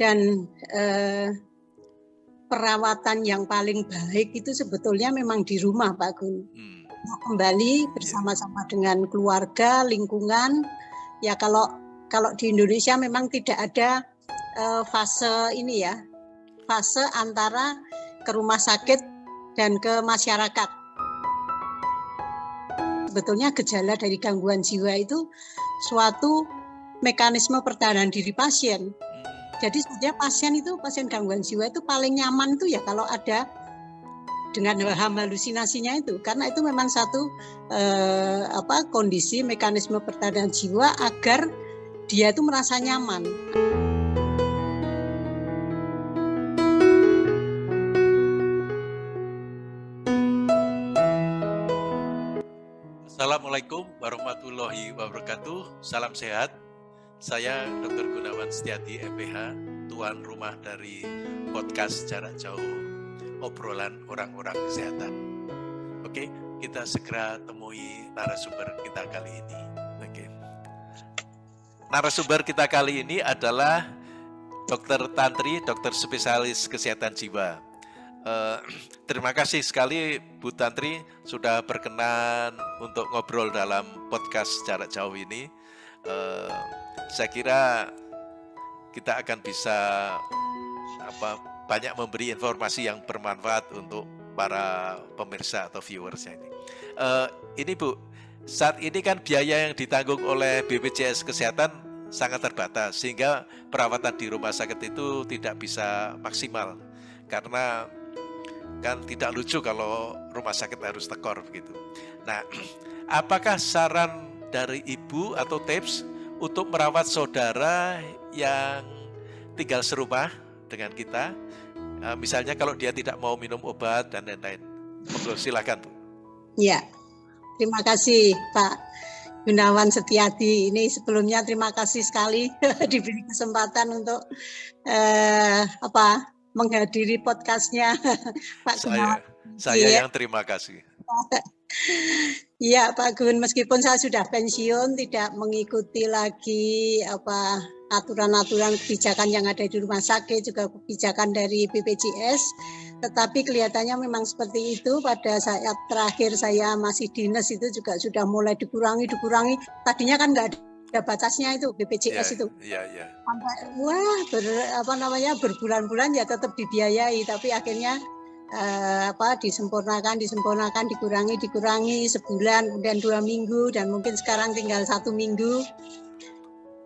dan eh, perawatan yang paling baik itu sebetulnya memang di rumah Pak Gun. Hmm. Kembali bersama-sama dengan keluarga, lingkungan. Ya kalau kalau di Indonesia memang tidak ada uh, fase ini ya, fase antara ke rumah sakit dan ke masyarakat. Sebetulnya gejala dari gangguan jiwa itu suatu mekanisme pertahanan diri pasien. Jadi sebetulnya pasien itu pasien gangguan jiwa itu paling nyaman itu ya kalau ada dengan waham halusinasinya itu karena itu memang satu eh, apa kondisi mekanisme pertahanan jiwa agar dia itu merasa nyaman. Assalamualaikum warahmatullahi wabarakatuh. Salam sehat. Saya Dr. Gunawan Setiati MPH, tuan rumah dari podcast jarak jauh obrolan orang-orang kesehatan. Oke, kita segera temui narasumber kita kali ini. Oke. Narasumber kita kali ini adalah Dr. Tantri, dokter spesialis kesehatan jiwa. Uh, terima kasih sekali Bu Tantri sudah berkenan untuk ngobrol dalam podcast jarak jauh ini. Uh, saya kira kita akan bisa apa banyak memberi informasi yang bermanfaat untuk para pemirsa atau viewers ini. Uh, ini Bu, saat ini kan biaya yang ditanggung oleh BPJS Kesehatan sangat terbatas sehingga perawatan di rumah sakit itu tidak bisa maksimal karena kan tidak lucu kalau rumah sakit harus tekor begitu. Nah, apakah saran dari ibu atau tips untuk merawat saudara yang tinggal serumah dengan kita. Uh, misalnya kalau dia tidak mau minum obat dan lain-lain. Monggo silakan Bu. Ya, terima kasih Pak Gunawan Setiadi. Ini sebelumnya terima kasih sekali diberi kesempatan untuk uh, apa menghadiri podcastnya Pak Gunawan. Saya ya. yang terima kasih. Iya Pak Gun, meskipun saya sudah pensiun, tidak mengikuti lagi apa aturan-aturan kebijakan yang ada di rumah sakit, juga kebijakan dari BPJS, tetapi kelihatannya memang seperti itu. Pada saat terakhir saya masih dinas itu juga sudah mulai dikurangi, dikurangi. Tadinya kan nggak ada batasnya itu BPJS yeah, itu. Iya, iya. Sampai wah ber, apa namanya berbulan-bulan ya tetap dibiayai, tapi akhirnya uh, apa disempurnakan disempurnakan dikurangi dikurangi sebulan kemudian dua minggu dan mungkin sekarang tinggal satu minggu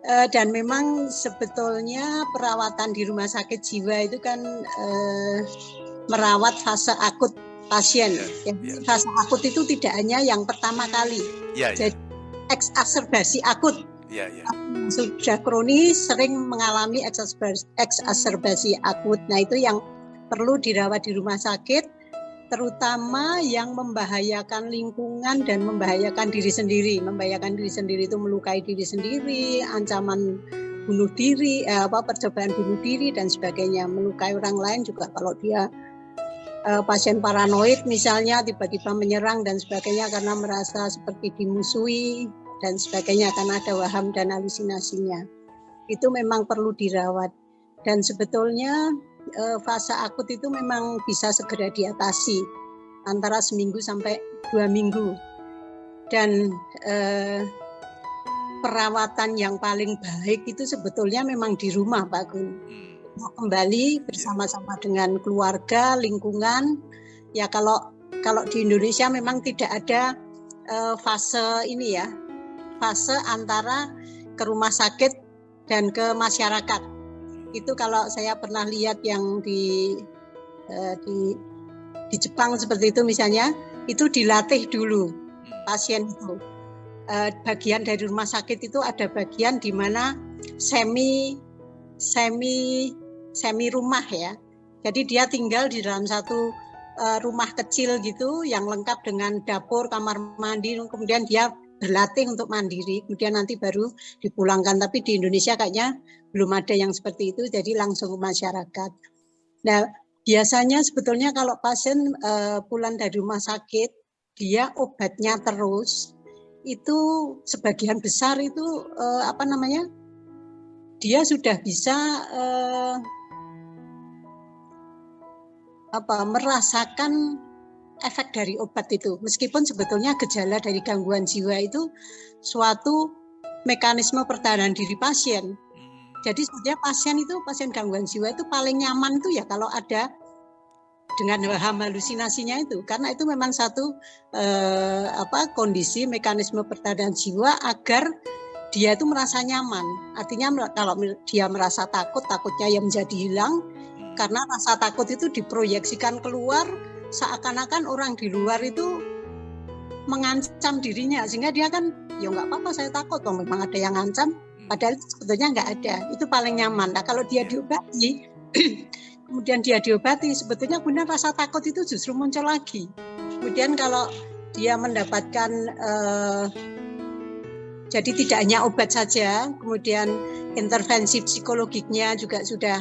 uh, dan memang sebetulnya perawatan di rumah sakit jiwa itu kan uh, merawat fase akut pasien ya, ya. fase akut itu tidak hanya yang pertama kali ya, ya. jadi eksaserbasi akut ya, ya. sudah kronis sering mengalami eksaserbasi akut nah itu yang perlu dirawat di rumah sakit, terutama yang membahayakan lingkungan dan membahayakan diri sendiri. Membahayakan diri sendiri itu melukai diri sendiri, ancaman bunuh diri, eh, apa percobaan bunuh diri dan sebagainya. Melukai orang lain juga kalau dia eh, pasien paranoid misalnya tiba-tiba menyerang dan sebagainya karena merasa seperti dimusuhi dan sebagainya karena ada waham dan halusinasinya. Itu memang perlu dirawat. Dan sebetulnya uh, fase akut itu memang bisa segera diatasi antara seminggu sampai dua minggu. Dan uh, perawatan yang paling baik itu sebetulnya memang di rumah Pak Gun hmm. kembali bersama-sama dengan keluarga lingkungan. Ya kalau kalau di Indonesia memang tidak ada uh, fase ini ya fase antara ke rumah sakit dan ke masyarakat itu kalau saya pernah lihat yang di uh, di di Jepang seperti itu misalnya itu dilatih dulu pasien itu. Uh, bagian dari rumah sakit itu ada bagian di mana semi semi semi rumah ya. Jadi dia tinggal di dalam satu uh, rumah kecil gitu yang lengkap dengan dapur kamar mandi kemudian dia berlatih untuk mandiri, kemudian nanti baru dipulangkan. Tapi di Indonesia kayaknya belum ada yang seperti itu, jadi langsung ke masyarakat. Nah, biasanya sebetulnya kalau pasien uh, pulang dari rumah sakit, dia obatnya terus, itu sebagian besar itu uh, apa namanya dia sudah bisa uh, apa merasakan efek dari obat itu. Meskipun sebetulnya gejala dari gangguan jiwa itu suatu mekanisme pertahanan diri pasien. Jadi sebetulnya pasien itu pasien gangguan jiwa itu paling nyaman tuh ya kalau ada dengan waham halusinasinya itu. Karena itu memang satu eh, apa kondisi mekanisme pertahanan jiwa agar dia itu merasa nyaman. Artinya kalau dia merasa takut takutnya yang menjadi hilang. Hmm. karena rasa takut itu diproyeksikan keluar seakan-akan orang di luar itu mengancam dirinya sehingga dia kan ya nggak apa-apa saya takut dong memang ada yang ngancam hmm. padahal sebetulnya nggak ada itu paling nyaman nah kalau dia diobati kemudian dia diobati, sebetulnya kemudian rasa takut itu justru muncul lagi. Kemudian kalau dia mendapatkan eh, jadi tidak hanya obat saja, kemudian intervensi psikologiknya juga sudah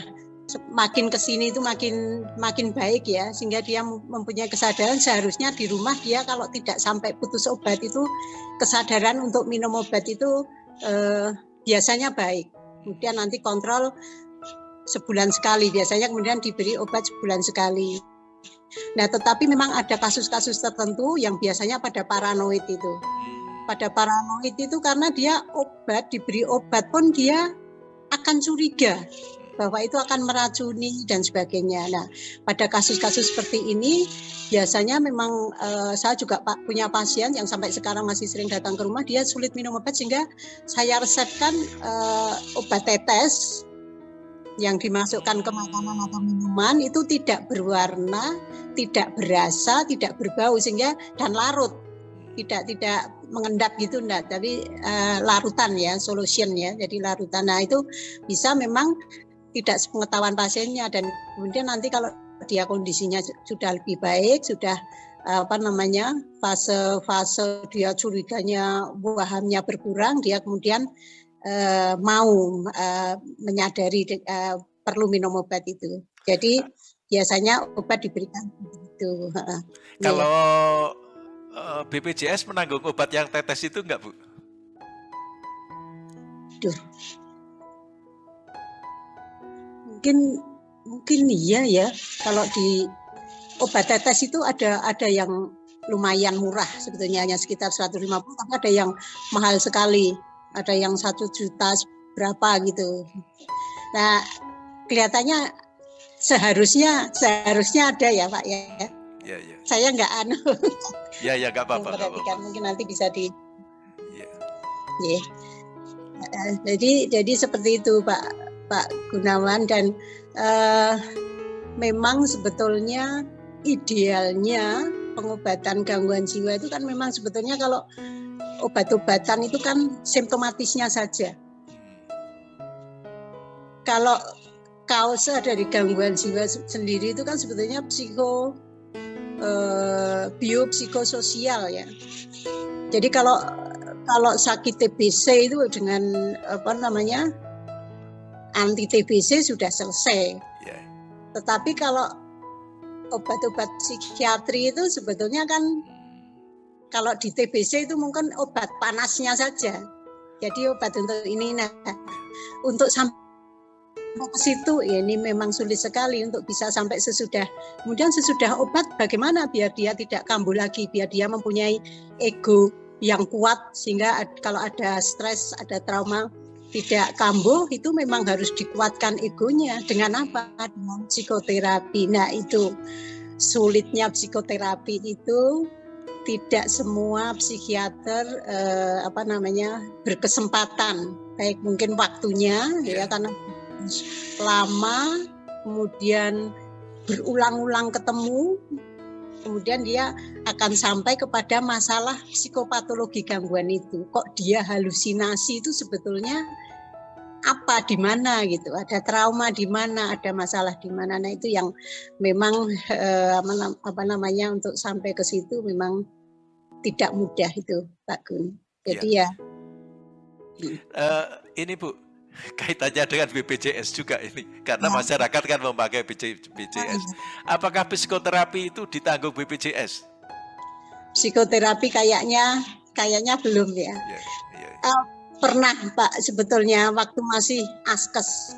makin ke sini itu makin makin baik ya sehingga dia mempunyai kesadaran seharusnya di rumah dia kalau tidak sampai putus obat itu kesadaran untuk minum obat itu eh, biasanya baik kemudian nanti kontrol sebulan sekali biasanya kemudian diberi obat sebulan sekali. Nah, tetapi memang ada kasus-kasus tertentu yang biasanya pada paranoid itu. Pada paranoid itu karena dia obat diberi obat pun dia akan curiga bahwa itu akan meracuni dan sebagainya. Nah, pada kasus-kasus seperti ini biasanya memang uh, saya juga punya pasien yang sampai sekarang masih sering datang ke rumah dia sulit minum obat sehingga saya resepkan uh, obat tetes yang dimasukkan ke makanan atau minuman itu tidak berwarna, tidak berasa, tidak berbau sehingga dan larut. Tidak tidak mengendap gitu enggak, tapi uh, larutan ya, solution ya. Jadi larutan. Nah, itu bisa memang tidak sepengetahuan pasiennya dan kemudian nanti kalau dia kondisinya sudah lebih baik, sudah apa namanya fase-fase dia curiganya wahamnya berkurang, dia kemudian uh, mau uh, menyadari uh, perlu minum obat itu. Jadi biasanya obat diberikan begitu. Kalau uh, BPJS menanggung obat yang tetes itu enggak, Bu? Duh. Mungkin mungkin iya ya. Kalau di obat tetes itu ada ada yang lumayan murah sebetulnya hanya sekitar 150 tapi ada yang mahal sekali ada yang satu juta berapa gitu. Nah kelihatannya seharusnya seharusnya ada ya Pak ya. Ya, ya. Saya nggak anu. Ya ya nggak apa-apa. Mungkin nanti bisa di. Ya. ya. Jadi jadi seperti itu Pak Pak Gunawan dan uh, memang sebetulnya idealnya pengobatan gangguan jiwa itu kan memang sebetulnya kalau obat-obatan itu kan simptomatisnya saja. Kalau kausa dari gangguan jiwa sendiri itu kan sebetulnya psiko eh, biopsikososial ya. Jadi kalau kalau sakit TBC itu dengan apa namanya anti TBC sudah selesai. Yeah. Tetapi kalau obat-obat psikiatri itu sebetulnya kan kalau di TBC itu mungkin obat panasnya saja. Jadi obat untuk ini nah untuk sampai ke situ ya ini memang sulit sekali untuk bisa sampai sesudah. Kemudian sesudah obat bagaimana biar dia tidak kambuh lagi, biar dia mempunyai ego yang kuat sehingga kalau ada stres, ada trauma tidak kambuh itu memang harus dikuatkan egonya dengan apa? Dengan psikoterapi. Nah, itu sulitnya psikoterapi itu tidak semua psikiater eh, apa namanya berkesempatan baik mungkin waktunya ya karena lama kemudian berulang-ulang ketemu kemudian dia akan sampai kepada masalah psikopatologi gangguan itu. Kok dia halusinasi itu sebetulnya apa di mana gitu? Ada trauma di mana ada masalah di mana? Nah itu yang memang eh, apa namanya untuk sampai ke situ memang tidak mudah itu Pak Gun. Jadi ya, ya uh, ini Bu kaitannya dengan BPJS juga ini karena ya. masyarakat kan memakai BPJS apakah psikoterapi itu ditanggung BPJS psikoterapi kayaknya kayaknya belum ya, ya, ya. Uh, Pernah Pak sebetulnya waktu masih askes.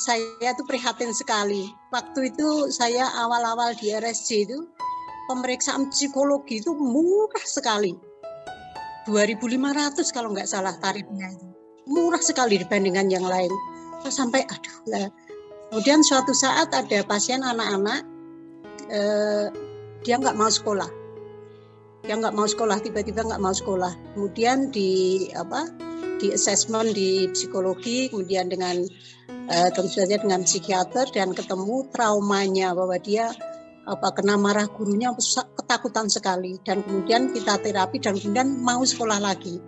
Saya tuh prihatin sekali. Waktu itu saya awal-awal di RSJ itu pemeriksaan psikologi itu murah sekali. 2.500 kalau nggak salah tarifnya itu. Murah sekali dibandingkan yang lain. Sampai aduh lah. Kemudian suatu saat ada pasien anak-anak eh, dia nggak mau sekolah dia nggak mau sekolah tiba-tiba nggak mau sekolah kemudian di apa di assessment di psikologi kemudian dengan eh, tentu saja dengan psikiater dan ketemu traumanya bahwa dia apa kena marah gurunya ketakutan sekali. Dan kemudian kita terapi dan kemudian mau sekolah lagi.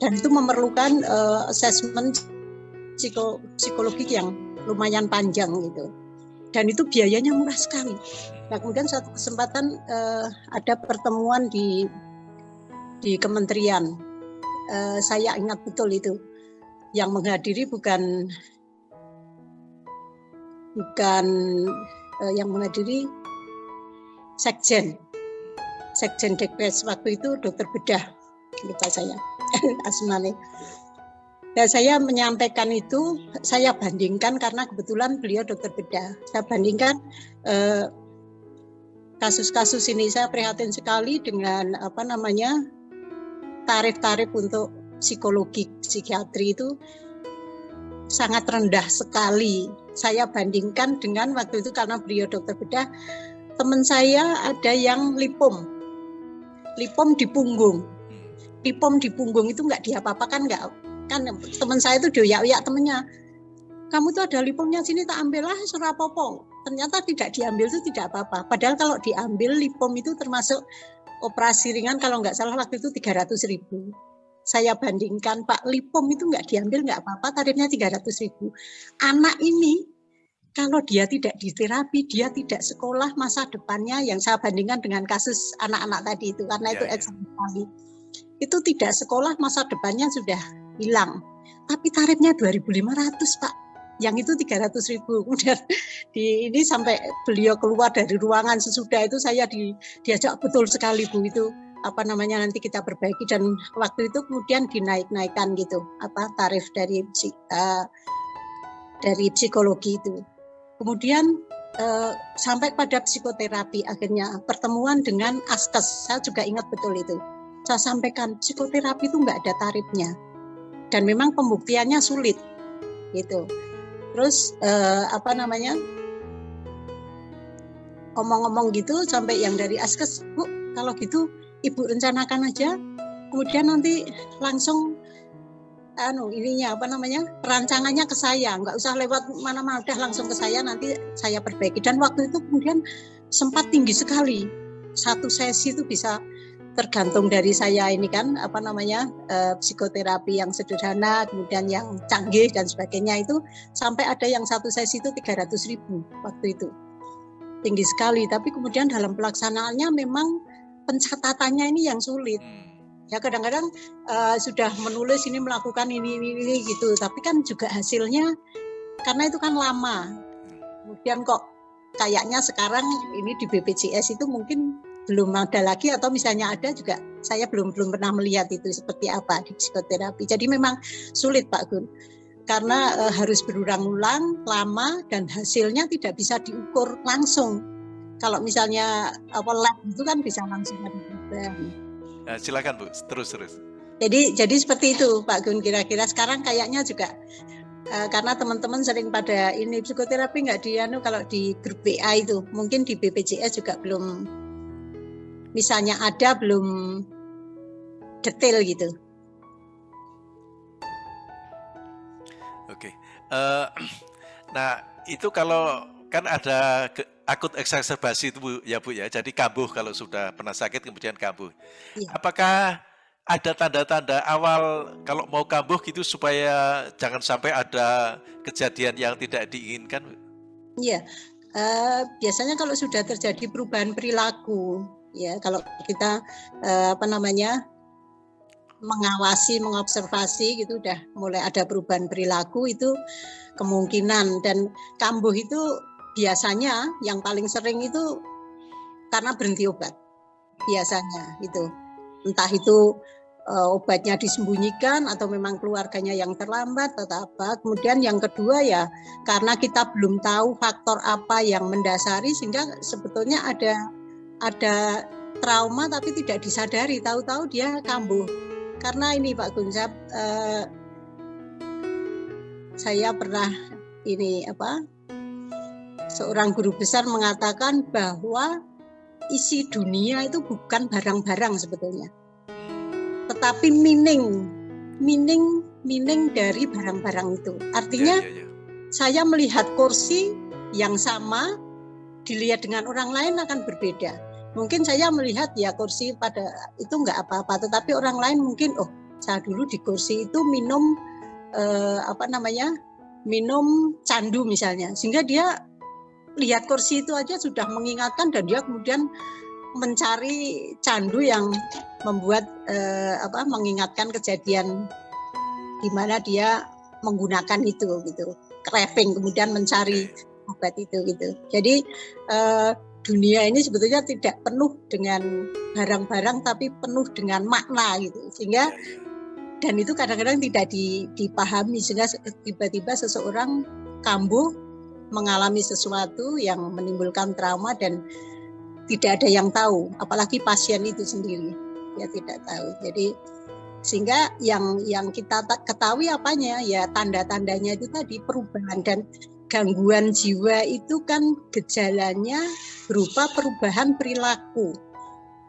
Dan itu memerlukan uh, assessment psiko, psikologi yang lumayan panjang gitu. Dan itu biayanya murah sekali. Nah kemudian suatu kesempatan uh, ada pertemuan di di kementerian, uh, saya ingat betul itu, yang menghadiri bukan bukan uh, yang menghadiri sekjen, sekjen Dekres waktu itu dokter bedah lupa saya asmane. Nah, saya menyampaikan itu, saya bandingkan karena kebetulan beliau dokter bedah. Saya bandingkan eh, kasus-kasus ini saya prihatin sekali dengan apa namanya tarif-tarif untuk psikologi psikiatri itu sangat rendah sekali. Saya bandingkan dengan waktu itu karena beliau dokter bedah, teman saya ada yang lipom, lipom di punggung, lipom di punggung itu nggak diapa-apakan nggak kan teman saya itu doyak-doyak temennya. Kamu tuh ada lipomnya sini tak ambil lah surapopo ternyata tidak diambil itu tidak apa-apa. Padahal kalau diambil lipom itu termasuk operasi ringan kalau nggak salah waktu itu 300 ribu. Saya bandingkan Pak lipom itu nggak diambil nggak apa-apa tarifnya 300 ribu. Anak ini kalau dia tidak diterapi, dia tidak sekolah masa depannya yang saya bandingkan dengan kasus anak-anak tadi itu karena ya, itu ya. sekali. Itu tidak sekolah masa depannya sudah hilang. Tapi tarifnya 2.500 Pak yang itu 300 ribu kemudian di ini sampai beliau keluar dari ruangan sesudah itu saya di, diajak betul sekali bu itu apa namanya nanti kita perbaiki dan waktu itu kemudian dinaik-naikkan gitu apa tarif dari uh, dari psikologi itu kemudian uh, sampai pada psikoterapi akhirnya pertemuan dengan askes. Saya juga ingat betul itu. Saya sampaikan psikoterapi itu nggak ada tarifnya. Dan memang pembuktiannya sulit. Gitu. Terus uh, apa namanya ngomong-ngomong gitu sampai yang dari askes bu kalau gitu ibu rencanakan aja. Kemudian nanti langsung anu ininya apa namanya perancangannya ke saya. Nggak usah lewat mana-mana udah langsung ke saya nanti saya perbaiki. Dan waktu itu kemudian sempat tinggi sekali. Satu sesi itu bisa tergantung dari saya ini kan apa namanya eh, psikoterapi yang sederhana kemudian yang canggih dan sebagainya itu sampai ada yang satu sesi itu 300 ribu waktu itu. Tinggi sekali. Tapi kemudian dalam pelaksanaannya memang pencatatannya ini yang sulit. Hmm. Ya kadang-kadang uh, sudah menulis ini melakukan ini, ini ini gitu tapi kan juga hasilnya karena itu kan lama kemudian kok kayaknya sekarang ini di BPJS itu mungkin belum ada lagi atau misalnya ada juga saya belum belum pernah melihat itu seperti apa di psikoterapi. Jadi memang sulit Pak Gun karena e, harus berulang-ulang lama dan hasilnya tidak bisa diukur langsung. Kalau misalnya apa lab itu kan bisa langsung ada Nah, silakan Bu, terus terus. Jadi jadi seperti itu Pak Gun kira-kira sekarang kayaknya juga uh, karena teman-teman sering pada ini psikoterapi nggak di anu kalau di grup BA itu mungkin di BPJS juga belum misalnya ada belum detail gitu. Oke, uh, nah itu kalau kan ada ke, akut eksaserbasi itu Bu, ya Bu ya, jadi kambuh kalau sudah pernah sakit kemudian kambuh. Ya. Apakah ada tanda-tanda awal kalau mau kambuh gitu supaya jangan sampai ada kejadian yang tidak diinginkan? Iya, uh, biasanya kalau sudah terjadi perubahan perilaku, ya kalau kita eh, apa namanya mengawasi mengobservasi gitu udah mulai ada perubahan perilaku itu kemungkinan dan kambuh itu biasanya yang paling sering itu karena berhenti obat biasanya itu entah itu uh, obatnya disembunyikan atau memang keluarganya yang terlambat atau apa. Kemudian yang kedua ya karena kita belum tahu faktor apa yang mendasari sehingga sebetulnya ada ada trauma tapi tidak disadari. Tahu-tahu dia kambuh. Karena ini Pak Gunsap, uh, saya pernah ini apa seorang guru besar mengatakan bahwa isi dunia itu bukan barang-barang sebetulnya tetapi meaning meaning meaning dari barang-barang itu. Artinya ya, ya, ya. saya melihat kursi yang sama dilihat dengan orang lain akan berbeda. Mungkin saya melihat ya kursi pada itu enggak apa-apa, tetapi orang lain mungkin oh saya dulu di kursi itu minum eh, apa namanya minum candu misalnya, sehingga dia lihat kursi itu aja sudah mengingatkan dan dia kemudian mencari candu yang membuat eh, apa mengingatkan kejadian di mana dia menggunakan itu gitu. Craving kemudian mencari obat itu gitu. Jadi eh, dunia ini sebetulnya tidak penuh dengan barang-barang tapi penuh dengan makna gitu. Sehingga dan itu kadang-kadang tidak dipahami sehingga tiba-tiba seseorang kambuh mengalami sesuatu yang menimbulkan trauma dan tidak ada yang tahu, apalagi pasien itu sendiri ya tidak tahu. Jadi sehingga yang yang kita ketahui apanya ya tanda-tandanya itu tadi perubahan dan gangguan jiwa itu kan gejalanya berupa perubahan perilaku,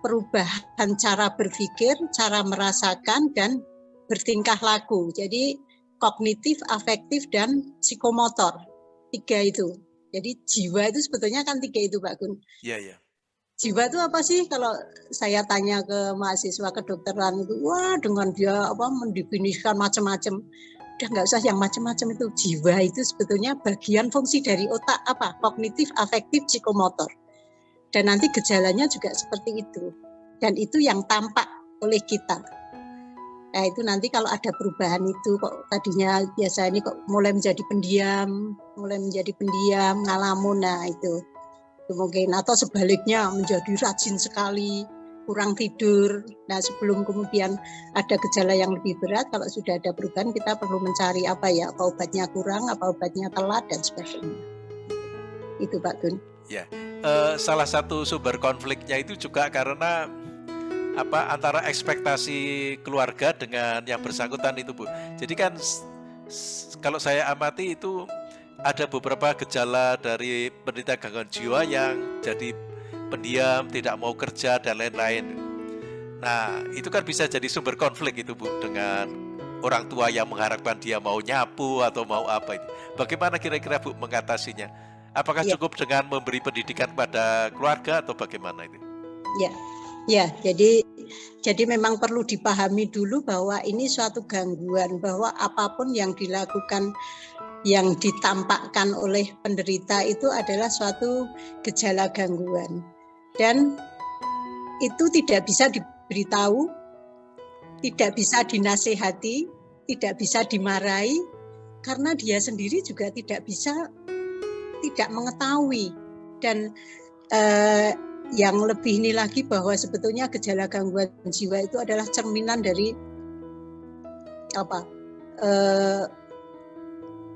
perubahan cara berpikir, cara merasakan dan bertingkah laku. Jadi kognitif, afektif dan psikomotor. Tiga itu. Jadi jiwa itu sebetulnya kan tiga itu Pak Gun. Iya, iya. Jiwa itu apa sih? Kalau saya tanya ke mahasiswa kedokteran itu wah dengan dia apa mendefinisikan macam-macam. Udah nggak usah yang macam-macam itu. Jiwa itu sebetulnya bagian fungsi dari otak apa kognitif afektif psikomotor. Dan nanti gejalanya juga seperti itu. Dan itu yang tampak oleh kita nah itu nanti kalau ada perubahan itu kok tadinya biasa ini kok mulai menjadi pendiam mulai menjadi pendiam ngalamun nah itu mungkin atau sebaliknya menjadi rajin sekali kurang tidur. Nah sebelum kemudian ada gejala yang lebih berat, kalau sudah ada perubahan kita perlu mencari apa ya, apa obatnya kurang, apa obatnya telat dan sebagainya. Itu Pak Gun. Ya, uh, salah satu sumber konfliknya itu juga karena apa antara ekspektasi keluarga dengan yang bersangkutan itu Bu. Jadi kan kalau saya amati itu ada beberapa gejala dari penderita gangguan jiwa yang jadi pendiam, tidak mau kerja dan lain-lain. Nah, itu kan bisa jadi sumber konflik itu Bu dengan orang tua yang mengharapkan dia mau nyapu atau mau apa itu. Bagaimana kira-kira Bu mengatasinya? Apakah ya. cukup dengan memberi pendidikan pada keluarga atau bagaimana itu? Ya. Ya, jadi jadi memang perlu dipahami dulu bahwa ini suatu gangguan bahwa apa pun yang dilakukan yang ditampakkan oleh penderita itu adalah suatu gejala gangguan. Dan itu tidak bisa diberitahu, tidak bisa dinasehati, tidak bisa dimarahi karena dia sendiri juga tidak bisa tidak mengetahui. Dan eh, yang lebih ini lagi bahwa sebetulnya gejala gangguan jiwa itu adalah cerminan dari apa eh,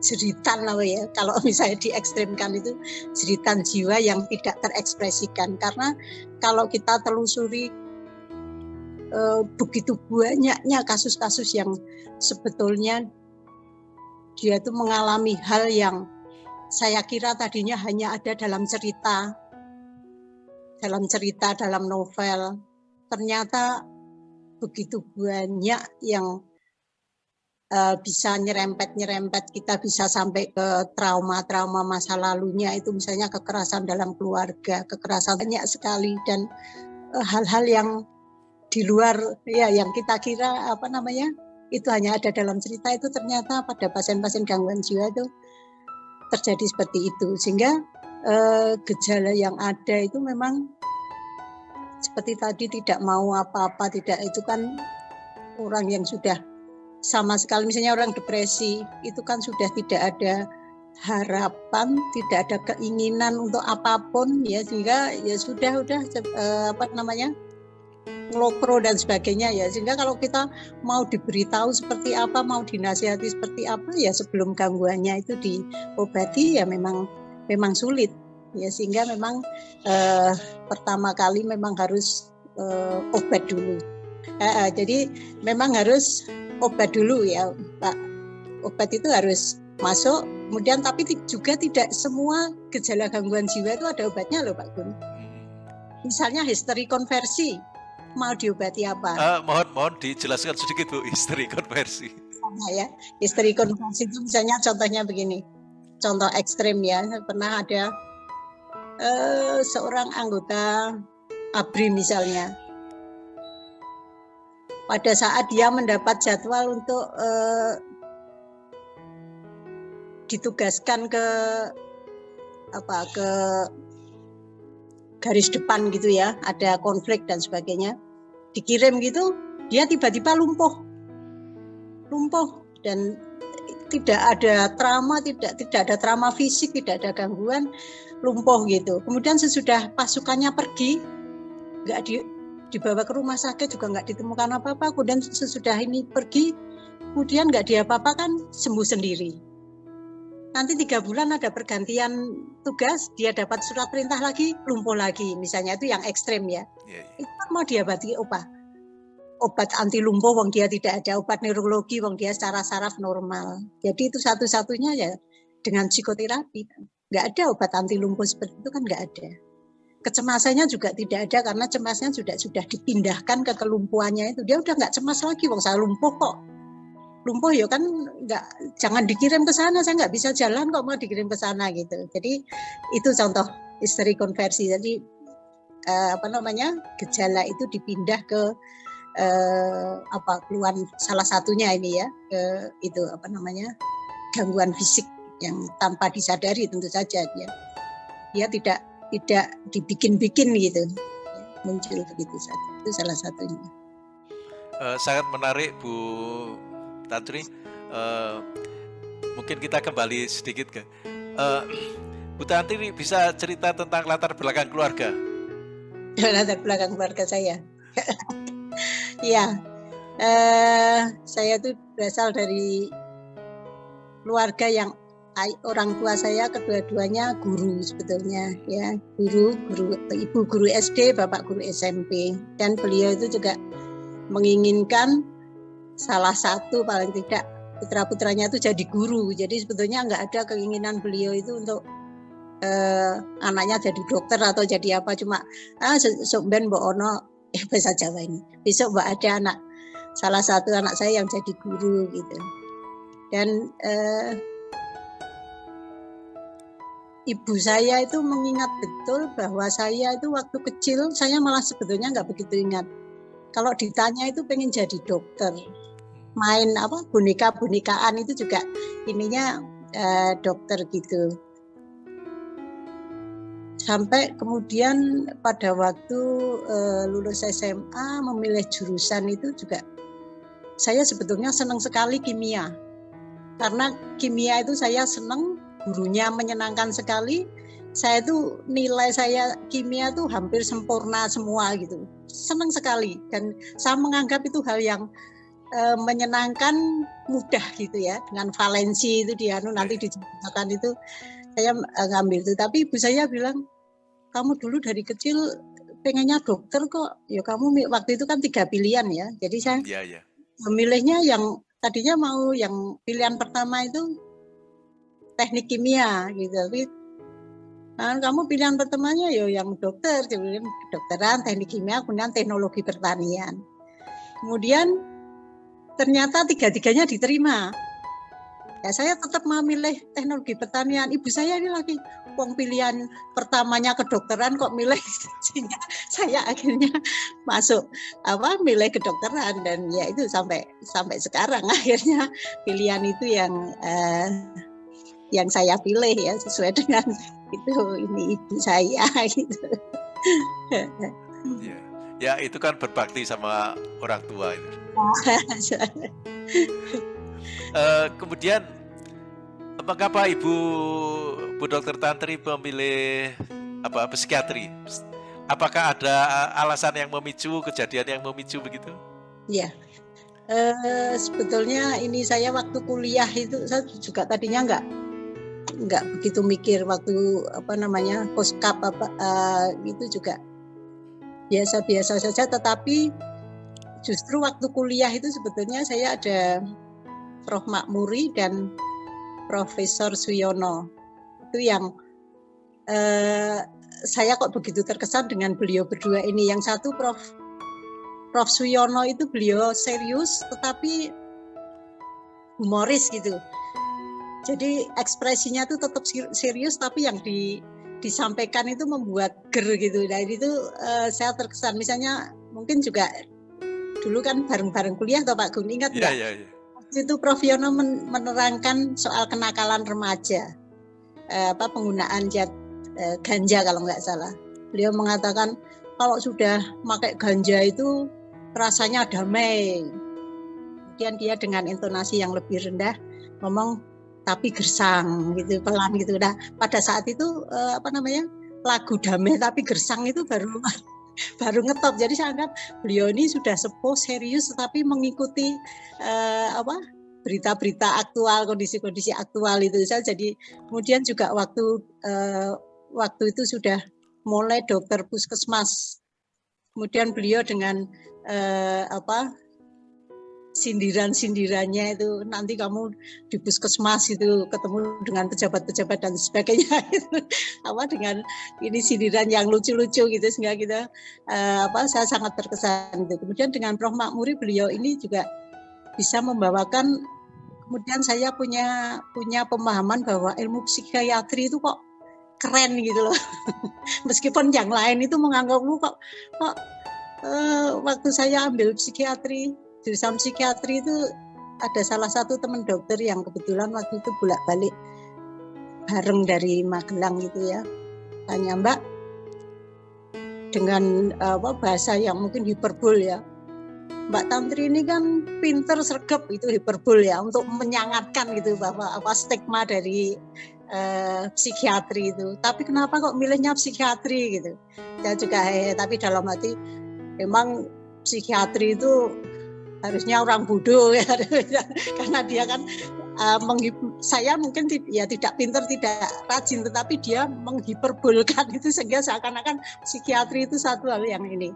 jeritan lah ya kalau misalnya diekstrimkan itu jeritan jiwa yang tidak terekspresikan. Karena kalau kita telusuri eh, begitu banyaknya kasus-kasus yang sebetulnya dia itu mengalami hal yang saya kira tadinya hanya ada dalam cerita dalam cerita dalam novel. Ternyata begitu banyak yang uh, bisa nyerempet-nyerempet kita bisa sampai ke trauma-trauma masa lalunya. Itu misalnya kekerasan dalam keluarga, kekerasan banyak sekali dan eh, hal-hal uh, yang di luar ya yang kita kira apa namanya itu hanya ada dalam cerita itu ternyata pada pasien-pasien gangguan jiwa itu terjadi seperti itu. Sehingga uh, gejala yang ada itu memang seperti tadi tidak mau apa-apa tidak itu kan orang yang sudah sama sekali misalnya orang depresi itu kan sudah tidak ada harapan, tidak ada keinginan untuk apa pun ya sehingga ya sudah udah eh, apa namanya ngelokro dan sebagainya ya. Sehingga kalau kita mau diberitahu seperti apa mau dinasihati seperti apa ya sebelum gangguannya itu diobati ya memang memang sulit ya sehingga memang eh, pertama kali memang harus eh, obat dulu eh, eh, jadi memang harus obat dulu ya Pak obat itu harus masuk kemudian tapi juga tidak semua gejala gangguan jiwa itu ada obatnya loh Pak Gun hmm. misalnya histeri konversi mau diobati apa? Uh, mohon mohon dijelaskan sedikit Bu, istri konversi. Sama ya, istri konversi itu misalnya contohnya begini, contoh ekstrim ya, pernah ada uh, seorang anggota ABRI misalnya, pada saat dia mendapat jadwal untuk uh, ditugaskan ke apa ke garis depan gitu ya, ada konflik dan sebagainya. Dikirim gitu, dia tiba-tiba lumpuh. Lumpuh dan tidak ada trauma, tidak tidak ada trauma fisik, tidak ada gangguan, lumpuh gitu. Kemudian sesudah pasukannya pergi, nggak di, dibawa ke rumah sakit juga nggak ditemukan apa-apa. Kemudian sesudah ini pergi, kemudian nggak diapa-apakan, sembuh sendiri nanti tiga bulan ada pergantian tugas, dia dapat surat perintah lagi, lumpuh lagi. Misalnya itu yang ekstrim ya. Yeah, yeah. Itu kan mau diobati apa? Obat anti lumpuh, wong dia tidak ada. Obat neurologi, wong dia secara saraf normal. Jadi itu satu-satunya ya dengan psikoterapi. Nggak ada obat anti lumpuh seperti itu kan nggak ada. Kecemasannya juga tidak ada karena cemasnya sudah sudah dipindahkan ke kelumpuhannya itu. Dia udah nggak cemas lagi, wong saya lumpuh kok lumpuh ya kan nggak jangan dikirim ke sana saya nggak bisa jalan kok mau dikirim ke sana gitu jadi itu contoh istri konversi jadi eh, apa namanya gejala itu dipindah ke eh, apa keluar salah satunya ini ya ke itu apa namanya gangguan fisik yang tanpa disadari tentu saja dia dia tidak tidak dibikin-bikin gitu muncul begitu saja itu salah satunya uh, sangat menarik Bu Tantri, uh, mungkin kita kembali sedikit ke uh, Bu Tantri bisa cerita tentang latar belakang keluarga. latar belakang keluarga saya. Iya, uh, saya itu berasal dari keluarga yang orang tua saya kedua-duanya guru sebetulnya ya. Guru guru ibu guru SD bapak guru SMP dan beliau itu juga menginginkan salah satu paling tidak putra putranya itu jadi guru. Jadi sebetulnya nggak ada keinginan beliau itu untuk eh, anaknya jadi dokter atau jadi apa. Cuma ah sok ben ono eh bahasa Jawa ini. Besok mbak ada anak salah satu anak saya yang jadi guru gitu. Dan eh, ibu saya itu mengingat betul bahwa saya itu waktu kecil saya malah sebetulnya nggak begitu ingat. Kalau ditanya itu pengen jadi dokter. Main apa boneka bonekaan itu juga ininya eh, dokter gitu sampai kemudian pada waktu eh, lulus SMA memilih jurusan itu juga saya sebetulnya senang sekali kimia. Karena kimia itu saya senang gurunya menyenangkan sekali. Saya itu nilai saya kimia itu hampir sempurna semua gitu. Senang sekali dan saya menganggap itu hal yang e, menyenangkan mudah gitu ya. Dengan valensi itu dia anu nanti dijelaskan itu saya e, ngambil itu tapi ibu saya bilang kamu dulu dari kecil pengennya dokter kok ya kamu waktu itu kan tiga pilihan ya jadi saya ya, ya. memilihnya yang tadinya mau yang pilihan pertama itu teknik kimia gitu tapi Nah, kamu pilihan pertamanya ya yang dokter, kemudian kedokteran, teknik kimia, kemudian teknologi pertanian. Kemudian ternyata tiga-tiganya diterima. Ya saya tetap memilih teknologi pertanian. Ibu saya ini lagi uang pilihan pertamanya kedokteran kok milih. Saya akhirnya masuk apa milih kedokteran. Dan ya itu sampai sampai sekarang akhirnya pilihan itu yang eh, yang saya pilih ya sesuai dengan itu ini ibu saya gitu. Ya, ya itu kan berbakti sama orang tua itu uh, kemudian mengapa ibu Bu Dokter Tantri memilih apa psikiatri? apakah ada alasan yang memicu kejadian yang memicu begitu? Iya. Uh, sebetulnya ini saya waktu kuliah itu saya juga tadinya nggak nggak begitu mikir waktu apa namanya poskap apa uh, itu juga biasa-biasa saja tetapi justru waktu kuliah itu sebetulnya saya ada Prof Makmuri dan Profesor Suyono itu yang uh, saya kok begitu terkesan dengan beliau berdua ini. Yang satu Prof Prof Suyono itu beliau serius tetapi humoris gitu. Jadi ekspresinya tuh tetap serius tapi yang di disampaikan itu membuat ger gitu. Nah itu uh, saya terkesan misalnya mungkin juga dulu kan bareng-bareng kuliah atau Pak Gun ingat nggak? Iya, iya, iya. Itu Prof Yono menerangkan soal kenakalan remaja, uh, apa penggunaan zat uh, ganja kalau nggak salah. Beliau mengatakan kalau sudah pakai ganja itu rasanya damai. Kemudian dia dengan intonasi yang lebih rendah ngomong tapi gersang gitu pelan gitu. Nah pada saat itu uh, apa namanya lagu damai tapi gersang itu baru baru ngetop. Jadi saya anggap beliau ini sudah sepuh serius tetapi mengikuti uh, apa berita-berita aktual kondisi-kondisi aktual itu saya jadi kemudian juga waktu uh, waktu itu sudah mulai dokter puskesmas kemudian beliau dengan uh, apa sindiran-sindirannya itu nanti kamu di puskesmas itu ketemu dengan pejabat-pejabat dan sebagainya itu apa dengan ini sindiran yang lucu-lucu gitu sehingga kita uh, apa saya sangat terkesan itu. Kemudian dengan Prof. Makmuri beliau ini juga bisa membawakan kemudian saya punya punya pemahaman bahwa ilmu psikiatri itu kok keren gitu loh. Meskipun yang lain itu menganggapmu kok kok uh, waktu saya ambil psikiatri jurusan psikiatri itu ada salah satu teman dokter yang kebetulan waktu itu bolak-balik bareng dari Magelang gitu ya. Tanya Mbak, dengan apa bahasa yang mungkin hiperbol ya. Mbak Tantri ini kan pinter sergap itu hiperbol ya untuk menyangatkan gitu bahwa apa stigma dari uh, psikiatri itu. Tapi kenapa kok milihnya psikiatri gitu? Saya juga eh tapi dalam hati memang psikiatri itu harusnya orang bodoh ya. Karena dia kan uh, saya mungkin ya tidak pinter tidak rajin tetapi dia menghiperbolkan itu sehingga seakan-akan psikiatri itu satu hal yang ini.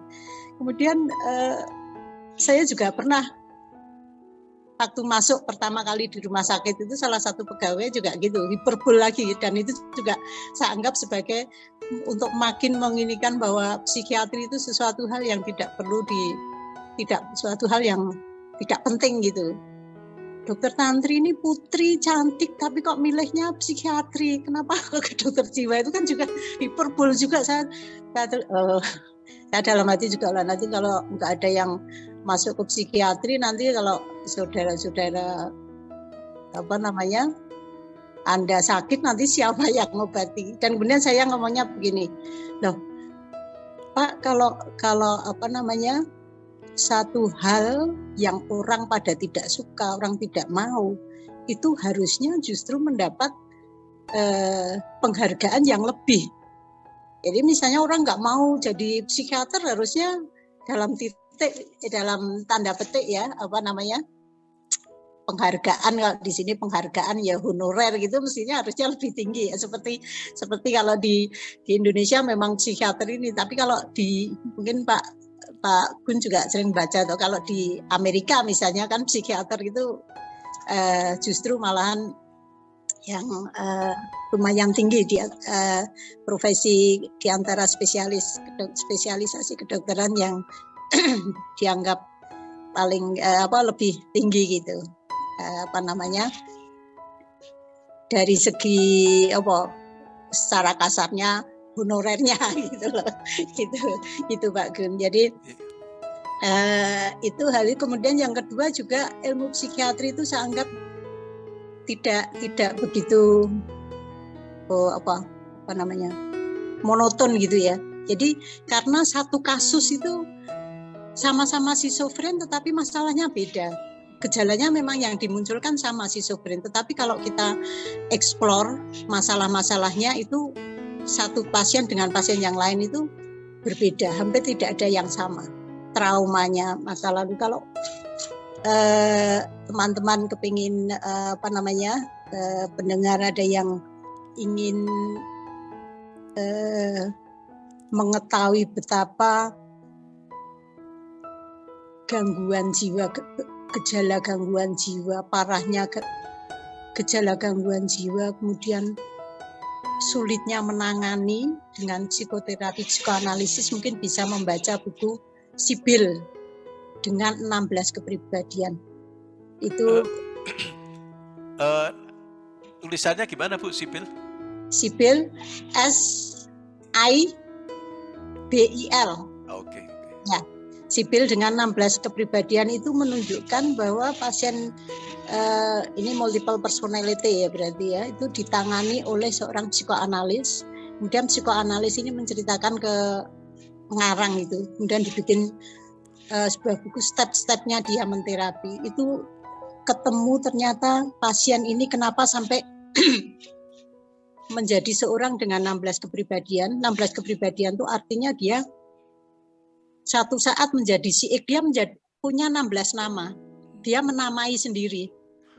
Kemudian uh, saya juga pernah waktu masuk pertama kali di rumah sakit itu salah satu pegawai juga gitu hiperbol lagi. Dan itu juga saya anggap sebagai untuk makin menginikan bahwa psikiatri itu sesuatu hal yang tidak perlu di tidak suatu hal yang tidak penting gitu. Dokter Tantri ini putri cantik tapi kok milihnya psikiatri. Kenapa ke dokter jiwa itu kan juga hiperbol juga saya saya, uh, saya dalam hati juga lah nanti kalau nggak ada yang masuk ke psikiatri nanti kalau saudara-saudara apa namanya anda sakit nanti siapa yang ngobati dan kemudian saya ngomongnya begini loh Pak kalau kalau apa namanya satu hal yang orang pada tidak suka, orang tidak mau, itu harusnya justru mendapat eh, penghargaan yang lebih. Jadi misalnya orang nggak mau jadi psikiater harusnya dalam titik, dalam tanda petik ya, apa namanya, penghargaan kalau di sini penghargaan ya honorer gitu mestinya harusnya lebih tinggi ya seperti seperti kalau di di Indonesia memang psikiater ini tapi kalau di mungkin Pak Pak Gun juga sering baca tuh kalau di Amerika misalnya kan psikiater itu uh, justru malahan yang uh, lumayan tinggi di uh, profesi di antara spesialis spesialisasi kedokteran yang dianggap paling uh, apa lebih tinggi gitu. Uh, apa namanya? Dari segi apa secara kasarnya honorernya gitu loh. Gitu gitu Pak Gun. Jadi uh, itu hal itu. Kemudian yang kedua juga ilmu psikiatri itu saya anggap tidak tidak begitu oh, apa apa namanya monoton gitu ya. Jadi karena satu kasus itu sama-sama schizofren tetapi masalahnya beda. Gejalanya memang yang dimunculkan sama schizofren tetapi kalau kita explore masalah-masalahnya itu satu pasien dengan pasien yang lain itu berbeda, hampir tidak ada yang sama traumanya masa lalu. Kalau eh, teman-teman eh, kepingin eh, apa namanya eh, pendengar ada yang ingin eh, mengetahui betapa gangguan jiwa, gejala gangguan jiwa, parahnya gejala gangguan jiwa, kemudian sulitnya menangani dengan psikoterapi psikoanalisis mungkin bisa membaca buku Sibil dengan 16 kepribadian. Itu uh, uh, tulisannya gimana Bu Sibil? Sibil S I B I L. Oke. Okay. Ya. Sibil dengan 16 kepribadian itu menunjukkan bahwa pasien uh, ini multiple personality ya berarti ya itu ditangani oleh seorang psikoanalis. Kemudian psikoanalis ini menceritakan ke pengarang itu, kemudian dibikin uh, sebuah buku step-stepnya dia menterapi. Itu ketemu ternyata pasien ini kenapa sampai menjadi seorang dengan 16 kepribadian. 16 kepribadian itu artinya dia satu saat menjadi si dia menjadi punya 16 nama. Dia menamai sendiri.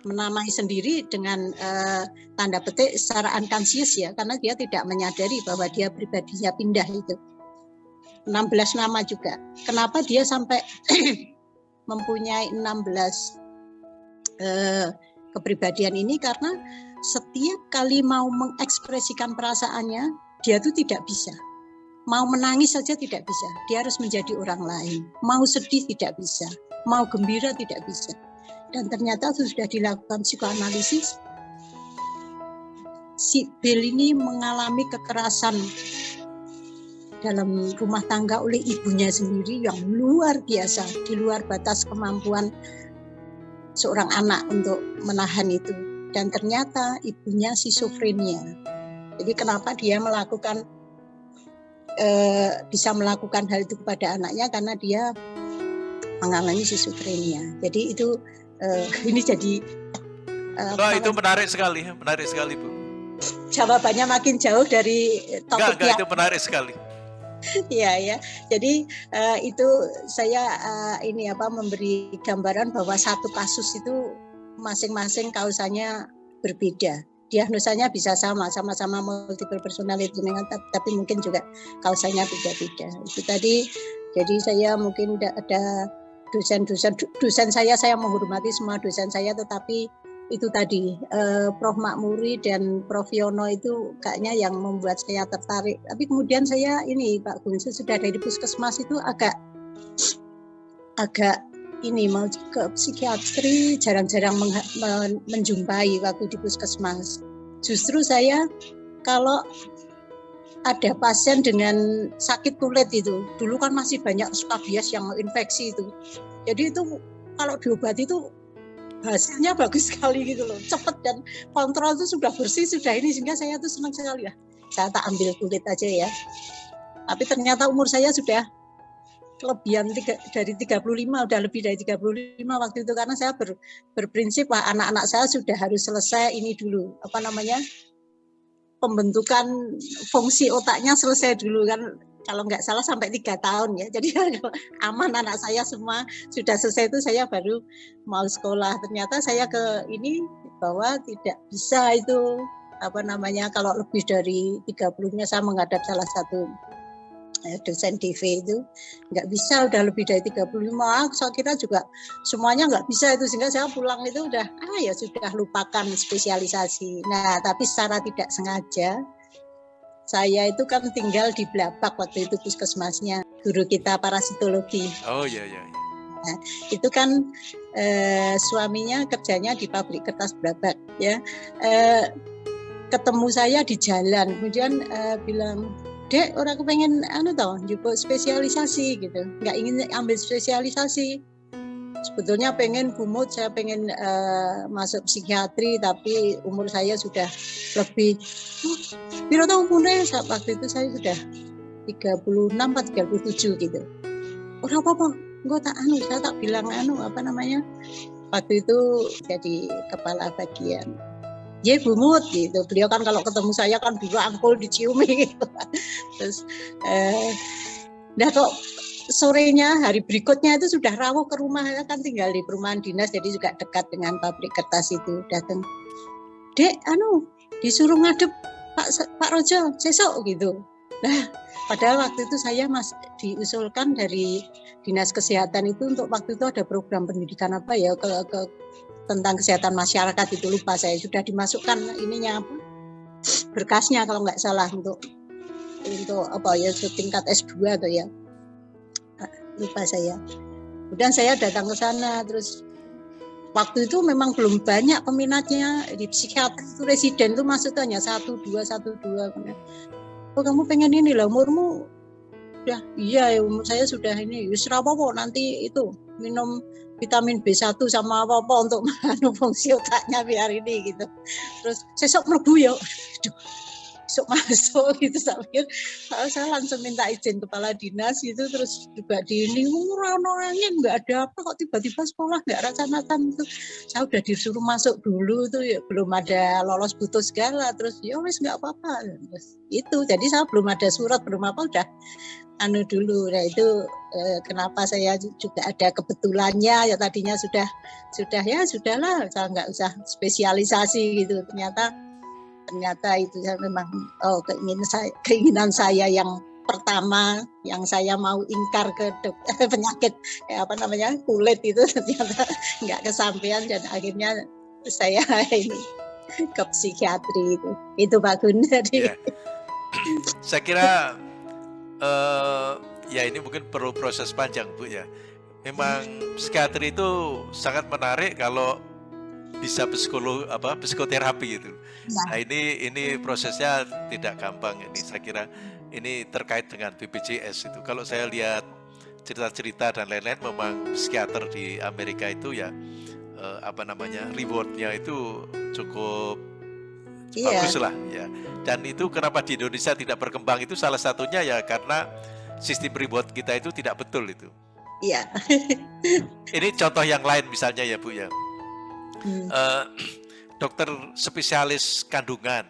Menamai sendiri dengan uh, tanda petik secara unconscious ya, karena dia tidak menyadari bahwa dia pribadinya pindah itu. 16 nama juga. Kenapa dia sampai mempunyai 16 uh, kepribadian ini? Karena setiap kali mau mengekspresikan perasaannya, dia tuh tidak bisa Mau menangis saja tidak bisa, dia harus menjadi orang lain. Mau sedih tidak bisa, mau gembira tidak bisa. Dan ternyata sudah dilakukan psikoanalisis, si Bill ini mengalami kekerasan dalam rumah tangga oleh ibunya sendiri yang luar biasa, di luar batas kemampuan seorang anak untuk menahan itu. Dan ternyata ibunya schizophrenia. Jadi kenapa dia melakukan eh, bisa melakukan hal itu kepada anaknya karena dia mengalami schizophrenia. Jadi itu eh, ini jadi eh, oh, itu menarik sekali, menarik sekali Bu. Jawabannya makin jauh dari topik enggak, enggak, itu menarik sekali. Iya ya. Jadi uh, itu saya uh, ini apa memberi gambaran bahwa satu kasus itu masing-masing kausanya berbeda diagnosanya bisa sama, sama-sama multiple personality tapi mungkin juga kausanya beda-beda. Itu tadi jadi saya mungkin ada dosen-dosen dosen saya saya menghormati semua dosen saya tetapi itu tadi eh, Prof Makmuri dan Prof Yono itu kayaknya yang membuat saya tertarik. Tapi kemudian saya ini Pak Gun sudah dari puskesmas itu agak agak ini mau ke psikiatri jarang-jarang menjumpai waktu di puskesmas. Justru saya kalau ada pasien dengan sakit kulit itu, dulu kan masih banyak skabies yang infeksi itu. Jadi itu kalau diobati itu hasilnya bagus sekali gitu loh, cepat dan kontrol itu sudah bersih sudah ini sehingga saya tuh senang sekali lah. Saya tak ambil kulit aja ya. Tapi ternyata umur saya sudah kelebihan tiga, dari 35 udah lebih dari 35 waktu itu. Karena saya ber, berprinsip wah anak-anak saya sudah harus selesai ini dulu. Apa namanya? Pembentukan fungsi otaknya selesai dulu. Kan kalau nggak salah sampai tiga tahun ya. Jadi aman anak saya semua sudah selesai itu saya baru mau sekolah. Ternyata saya ke ini bahwa tidak bisa itu apa namanya kalau lebih dari 30-nya saya menghadap salah satu dosen DV itu nggak bisa udah lebih dari 35 ah, saya kira juga semuanya nggak bisa itu sehingga saya pulang itu udah ah ya sudah lupakan spesialisasi. Nah tapi secara tidak sengaja saya itu kan tinggal di Blapak waktu itu puskesmasnya guru kita parasitologi. Oh iya iya, iya. Nah, itu kan eh, suaminya kerjanya di pabrik kertas Blapak ya. Eh, ketemu saya di jalan kemudian eh, bilang dek orang kepengen anu tau juga spesialisasi gitu. Nggak ingin ambil spesialisasi. Sebetulnya pengen bumut saya pengen uh, masuk psikiatri tapi umur saya sudah lebih oh, biro tahu umurnya? Saat waktu itu saya sudah 36 atau 37 gitu. Orang apa apa gue tak anu saya tak bilang anu apa namanya waktu itu jadi kepala bagian ya bumut gitu. Beliau kan kalau ketemu saya kan dulu angkul diciumi gitu. Terus eh, Nah kok sorenya hari berikutnya itu sudah rawuh ke rumah. Kan tinggal di perumahan dinas jadi juga dekat dengan pabrik kertas itu datang dek anu disuruh ngadep Pak Pak Rojo sesok gitu. Nah padahal waktu itu saya masih diusulkan dari dinas kesehatan itu untuk waktu itu ada program pendidikan apa ya ke, ke tentang kesehatan masyarakat itu lupa saya. Sudah dimasukkan ininya apa? Berkasnya kalau nggak salah untuk untuk apa ya setingkat S2 atau ya. Lupa saya. Kemudian saya datang ke sana terus waktu itu memang belum banyak peminatnya. Di psikiater itu residen itu masuk hanya satu dua satu dua. Oh kamu pengen ini lah umurmu ya iya umur saya sudah ini Yusra apa nanti itu minum vitamin B1 sama apa-apa untuk menganu fungsi otaknya biar ini gitu. Terus sesok melebu ya besok masuk gitu saya saya langsung minta izin kepala dinas itu terus juga di ini orang-orangnya nggak ada apa kok tiba-tiba sekolah nggak rasa-rasan itu saya udah disuruh masuk dulu tuh ya belum ada lolos butuh segala terus ya wes nggak apa-apa. Itu jadi saya belum ada surat belum apa udah anu dulu. Nah itu eh, kenapa saya juga ada kebetulannya ya tadinya sudah sudah ya sudahlah saya nggak usah spesialisasi gitu. Ternyata ternyata itu memang oh keinginan saya keinginan saya yang pertama yang saya mau ingkar ke penyakit ya apa namanya kulit itu ternyata nggak kesampaian dan akhirnya saya ini ke psikiatri itu. Itu Pak ya. saya kira uh, ya ini mungkin perlu proses panjang Bu ya. Memang psikiatri itu sangat menarik kalau bisa psikolog apa psikoterapi itu. Ya. Nah ini ini prosesnya tidak gampang ini saya kira ini terkait dengan BPJS itu. Kalau saya lihat cerita-cerita dan lain-lain memang psikiater di Amerika itu ya eh, apa namanya rewardnya itu cukup iya. bagus lah ya. Dan itu kenapa di Indonesia tidak berkembang itu salah satunya ya karena sistem reward kita itu tidak betul itu. Iya. ini contoh yang lain misalnya ya Bu ya hmm. uh, dokter spesialis kandungan.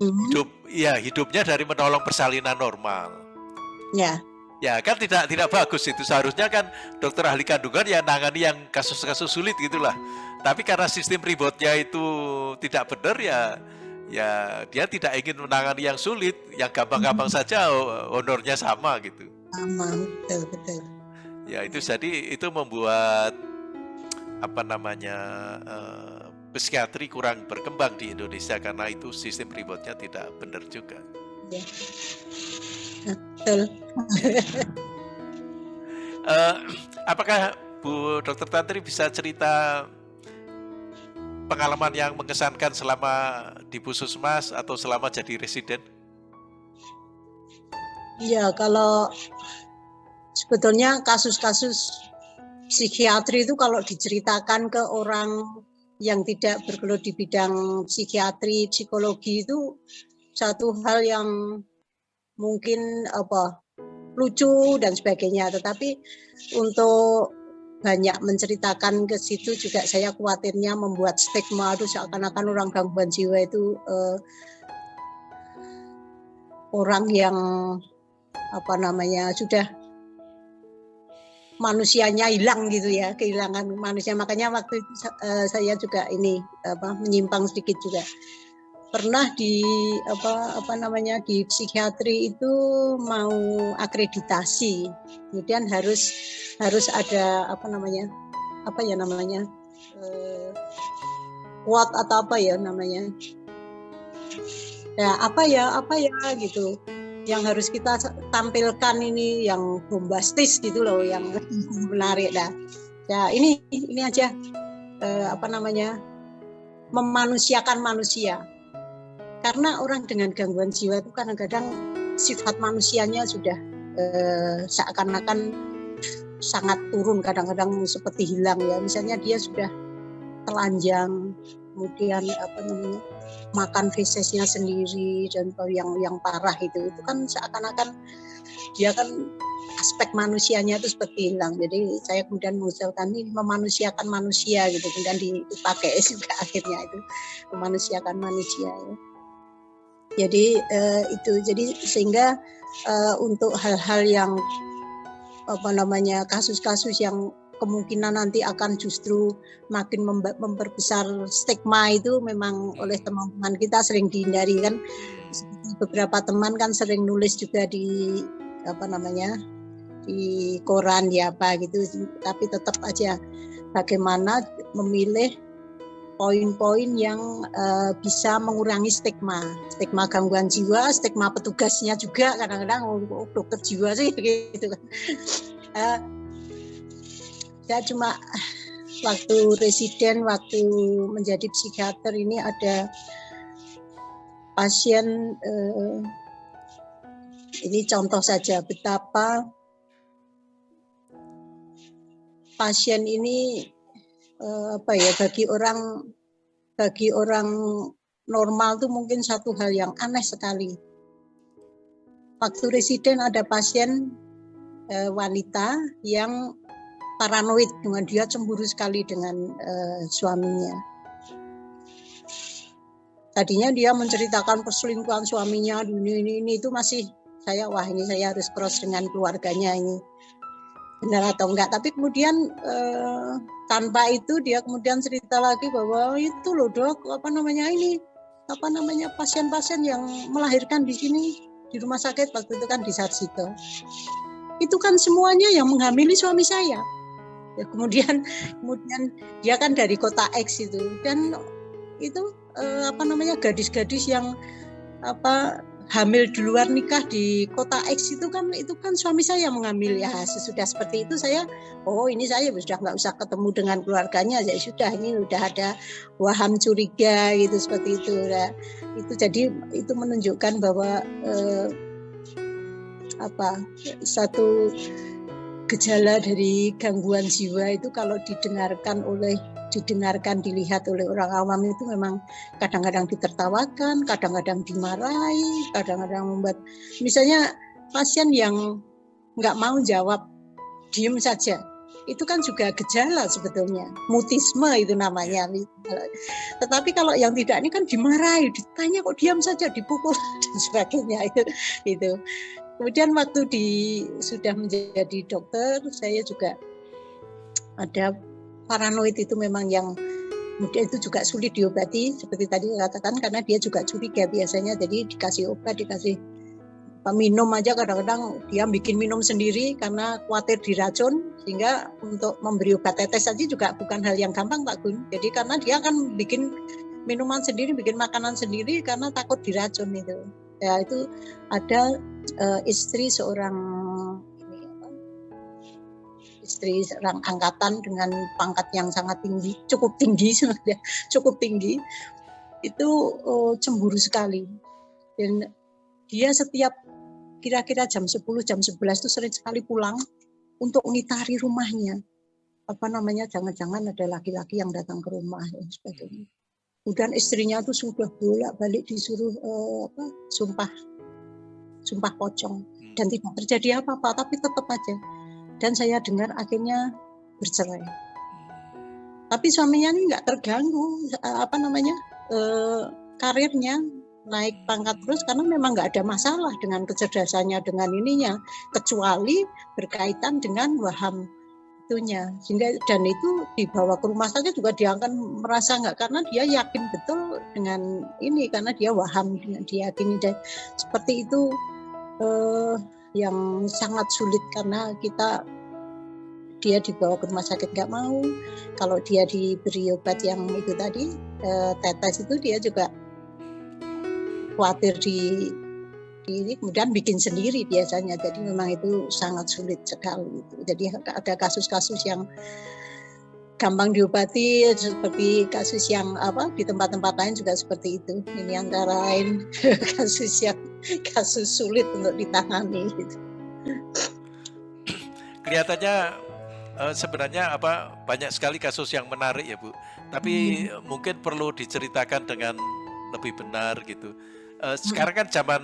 Hmm. Hidup ya hidupnya dari menolong persalinan normal. Ya. Ya kan tidak tidak bagus itu seharusnya kan dokter ahli kandungan ya nangani yang kasus-kasus sulit gitulah. Tapi karena sistem ribotnya itu tidak benar ya ya dia tidak ingin menangani yang sulit, yang gampang-gampang hmm. saja honornya sama gitu. Sama betul betul. Ya itu jadi itu membuat apa namanya uh, psikiatri kurang berkembang di Indonesia karena itu sistem rewardnya tidak benar juga. Ya. Betul. uh, apakah Bu Dokter Tantri bisa cerita pengalaman yang mengesankan selama di Puskesmas atau selama jadi residen? Iya, kalau sebetulnya kasus-kasus psikiatri itu kalau diceritakan ke orang yang tidak bergelut di bidang psikiatri, psikologi itu satu hal yang mungkin apa lucu dan sebagainya. Tetapi untuk banyak menceritakan ke situ juga saya khawatirnya membuat stigma itu seakan-akan orang gangguan jiwa itu eh, orang yang apa namanya sudah manusianya hilang gitu ya kehilangan manusia. Makanya waktu uh, saya juga ini apa menyimpang sedikit juga. Pernah di apa apa namanya di psikiatri itu mau akreditasi. Kemudian harus harus ada apa namanya apa ya namanya uh, quote atau apa ya namanya. Ya apa ya apa ya gitu yang harus kita tampilkan ini yang bombastis gitu loh yang menarik dah. Ya ini ini aja eh, apa namanya memanusiakan manusia. Karena orang dengan gangguan jiwa itu kadang-kadang sifat manusianya sudah eh, seakan-akan sangat turun kadang-kadang seperti hilang ya. Misalnya dia sudah telanjang kemudian apa namanya makan fesesnya sendiri dan yang yang parah itu itu kan seakan-akan dia kan aspek manusianya itu seperti hilang jadi saya kemudian mengusulkan ini memanusiakan manusia gitu kemudian dipakai juga akhirnya itu memanusiakan manusia ya. Jadi uh, itu jadi sehingga uh, untuk hal-hal yang apa namanya kasus-kasus yang kemungkinan nanti akan justru makin memperbesar stigma itu memang oleh teman-teman kita sering dihindari kan? Beberapa teman kan sering nulis juga di apa namanya di koran ya apa gitu tapi tetap aja bagaimana memilih poin-poin yang uh, bisa mengurangi stigma, stigma gangguan jiwa, stigma petugasnya juga kadang-kadang oh, dokter jiwa sih gitu kan. Uh, saya cuma waktu residen, waktu menjadi psikiater ini ada pasien uh, ini contoh saja betapa pasien ini uh, apa ya bagi orang bagi orang normal itu mungkin satu hal yang aneh sekali. Waktu residen ada pasien uh, wanita yang paranoid dengan dia cemburu sekali dengan uh, suaminya. Tadinya dia menceritakan perselingkuhan suaminya, ini, ini, ini itu masih saya wah ini saya harus cross dengan keluarganya ini. Benar atau enggak? Tapi kemudian eh, tanpa itu dia kemudian cerita lagi bahwa itu loh dok apa namanya ini apa namanya pasien-pasien yang melahirkan di sini di rumah sakit waktu itu kan di Sarjito. Itu kan semuanya yang menghamili suami saya ya, kemudian kemudian dia kan dari kota X itu. Dan itu eh, apa namanya gadis-gadis yang apa hamil di luar nikah di kota X itu kan itu kan suami saya mengambil. Ya sesudah seperti itu saya oh ini saya sudah nggak usah ketemu dengan keluarganya. Saya sudah ini sudah ada waham curiga gitu seperti itu. Nah, itu jadi itu menunjukkan bahwa eh, apa satu gejala dari gangguan jiwa itu kalau didengarkan oleh didengarkan, dilihat oleh orang awam itu memang kadang-kadang ditertawakan, kadang-kadang dimarahi, kadang-kadang membuat misalnya pasien yang nggak mau jawab, diem saja. Itu kan juga gejala sebetulnya, mutisme itu namanya. Tetapi kalau yang tidak ini kan dimarahi, ditanya kok diam saja, dipukul dan sebagainya itu. itu. Kemudian waktu di sudah menjadi dokter, saya juga ada paranoid itu memang yang kemudian itu juga sulit diobati seperti tadi katakan karena dia juga curiga biasanya. Jadi dikasih obat dikasih minum aja kadang-kadang dia bikin minum sendiri karena khawatir diracun sehingga untuk memberi obat tetes saja juga bukan hal yang gampang Pak Gun. Jadi karena dia akan bikin minuman sendiri bikin makanan sendiri karena takut diracun itu. Ya itu ada uh, istri seorang istri seorang angkatan dengan pangkat yang sangat tinggi, cukup tinggi sebenarnya, cukup tinggi, itu uh, cemburu sekali. Dan dia setiap kira-kira jam 10, jam 11 itu sering sekali pulang untuk ngitari rumahnya. Apa namanya, jangan-jangan ada laki-laki yang datang ke rumah dan sebagainya. Kemudian istrinya tuh sudah bolak-balik disuruh uh, apa, sumpah sumpah pocong. Dan tidak terjadi apa-apa tapi tetap aja. Dan saya dengar akhirnya bercerai. Tapi suaminya ini nggak terganggu eh, apa namanya eh, karirnya naik pangkat terus karena memang nggak ada masalah dengan kecerdasannya dengan ininya kecuali berkaitan dengan waham itunya. Sehingga dan itu dibawa ke rumah saja juga dia akan merasa nggak karena dia yakin betul dengan ini karena dia waham dengan dia diyakini dan seperti itu eh, yang sangat sulit karena kita dia dibawa ke rumah sakit nggak mau. Kalau dia diberi obat yang itu tadi eh, tetes itu dia juga khawatir di, di kemudian bikin sendiri biasanya. Jadi memang itu sangat sulit sekali. Jadi ada kasus-kasus yang gampang diobati seperti kasus yang apa di tempat-tempat lain juga seperti itu ini antara lain kasus yang kasus sulit untuk ditangani gitu. kelihatannya uh, sebenarnya apa banyak sekali kasus yang menarik ya Bu tapi hmm. mungkin perlu diceritakan dengan lebih benar gitu uh, sekarang kan zaman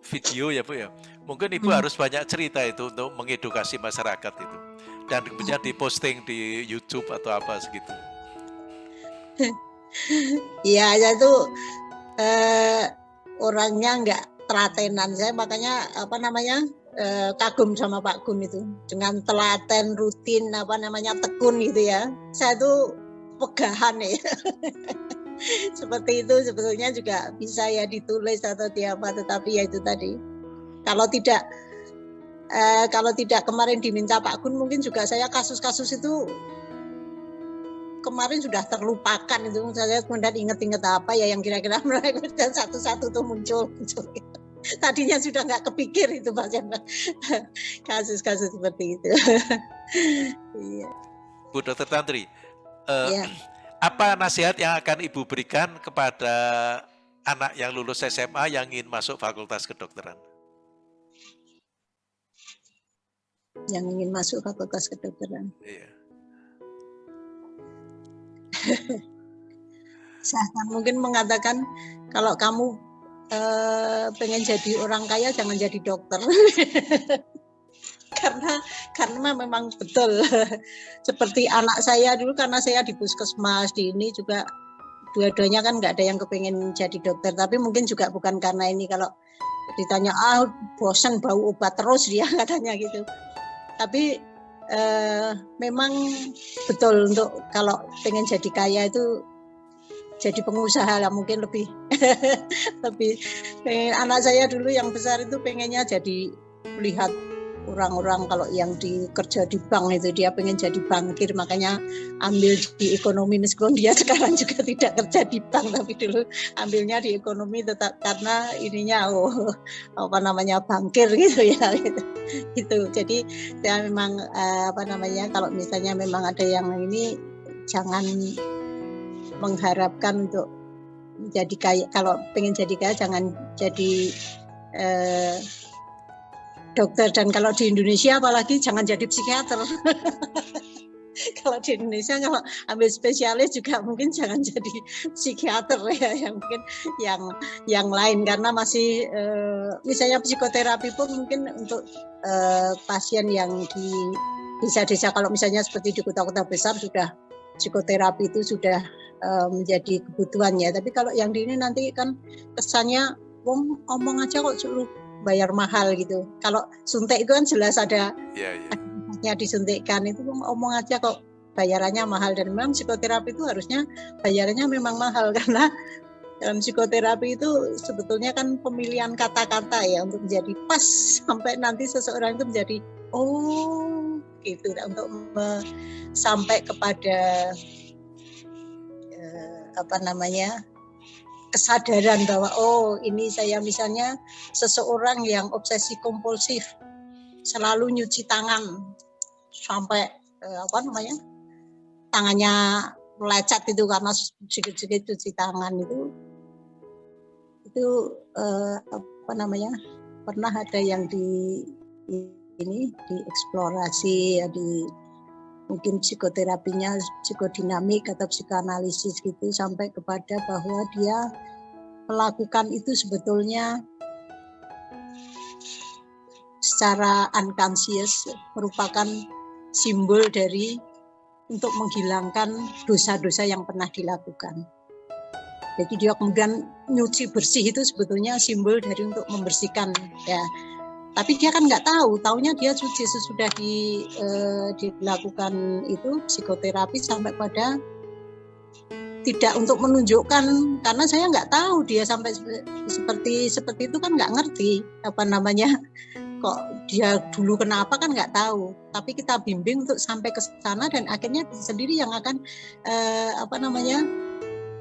video ya Bu ya mungkin Ibu hmm. harus banyak cerita itu untuk mengedukasi masyarakat itu dan kemudian diposting di YouTube atau apa segitu. Iya, ya itu eh, orangnya nggak telatenan saya makanya apa namanya eh, kagum sama Pak Gun itu. Dengan telaten rutin apa namanya tekun gitu ya. Saya tuh pegahan ya. Seperti itu sebetulnya juga bisa ya ditulis atau diapa tetapi ya itu tadi. Kalau tidak eh, kalau tidak kemarin diminta Pak Gun mungkin juga saya kasus-kasus itu kemarin sudah terlupakan itu saya kemudian inget-inget apa ya yang kira-kira dan satu-satu tuh muncul, muncul tadinya sudah nggak kepikir itu Pak kasus-kasus seperti itu. iya. Bu Dokter Tantri, uh, ya. apa nasihat yang akan Ibu berikan kepada anak yang lulus SMA yang ingin masuk Fakultas Kedokteran? Yang ingin masuk Fakultas Kedokteran. Iya. saya mungkin mengatakan kalau kamu uh, pengen jadi orang kaya jangan jadi dokter. Karena karena memang betul. Seperti anak saya dulu karena saya di puskesmas di ini juga dua-duanya kan nggak ada yang kepengen jadi dokter. Tapi mungkin juga bukan karena ini kalau ditanya ah bosan bau obat terus? Dia katanya gitu tapi eh, memang betul untuk kalau pengen jadi kaya itu jadi pengusaha lah mungkin lebih lebih. Pengen anak saya dulu yang besar itu pengennya jadi melihat orang-orang kalau yang di kerja di bank itu dia pengen jadi bankir makanya ambil di ekonomi. Meskipun dia sekarang juga tidak kerja di bank tapi dulu ambilnya di ekonomi tetap karena ininya oh apa namanya bankir gitu ya gitu, gitu. jadi saya memang eh, apa namanya kalau misalnya memang ada yang ini jangan mengharapkan untuk jadi kaya. Kalau pengen jadi kaya jangan jadi eh, dokter. Dan kalau di Indonesia apalagi jangan jadi psikiater. kalau di Indonesia kalau ambil spesialis juga mungkin jangan jadi psikiater ya yang mungkin yang yang lain. Karena masih eh, misalnya psikoterapi pun mungkin untuk eh, pasien yang di desa-desa kalau misalnya seperti di kota-kota besar sudah psikoterapi itu sudah eh, menjadi kebutuhan ya tapi kalau yang di ini nanti kan kesannya wong ngomong aja kok suruh bayar mahal gitu. Kalau suntik itu kan jelas ada yeah, yeah. disuntikkan. Itu omong aja kok bayarannya mahal. Dan memang psikoterapi itu harusnya bayarannya memang mahal. Karena dalam psikoterapi itu sebetulnya kan pemilihan kata-kata ya untuk menjadi pas sampai nanti seseorang itu menjadi oh gitu. Untuk me, sampai kepada eh, apa namanya kesadaran bahwa oh ini saya misalnya seseorang yang obsesi kompulsif selalu nyuci tangan sampai eh, apa namanya tangannya lecet itu karena sedikit-sedikit cuci tangan itu itu eh, apa namanya pernah ada yang di ini dieksplorasi ya di mungkin psikoterapinya psikodinamik atau psikoanalisis gitu sampai kepada bahwa dia melakukan itu sebetulnya secara unconscious merupakan simbol dari untuk menghilangkan dosa-dosa yang pernah dilakukan. Jadi dia kemudian nyuci bersih itu sebetulnya simbol dari untuk membersihkan ya tapi dia kan nggak tahu tahunya dia suci sesudah di, eh, dilakukan itu psikoterapi sampai pada tidak untuk menunjukkan karena saya nggak tahu dia sampai seperti seperti itu kan nggak ngerti apa namanya kok dia dulu kenapa kan nggak tahu. Tapi kita bimbing untuk sampai ke sana dan akhirnya sendiri yang akan eh, apa namanya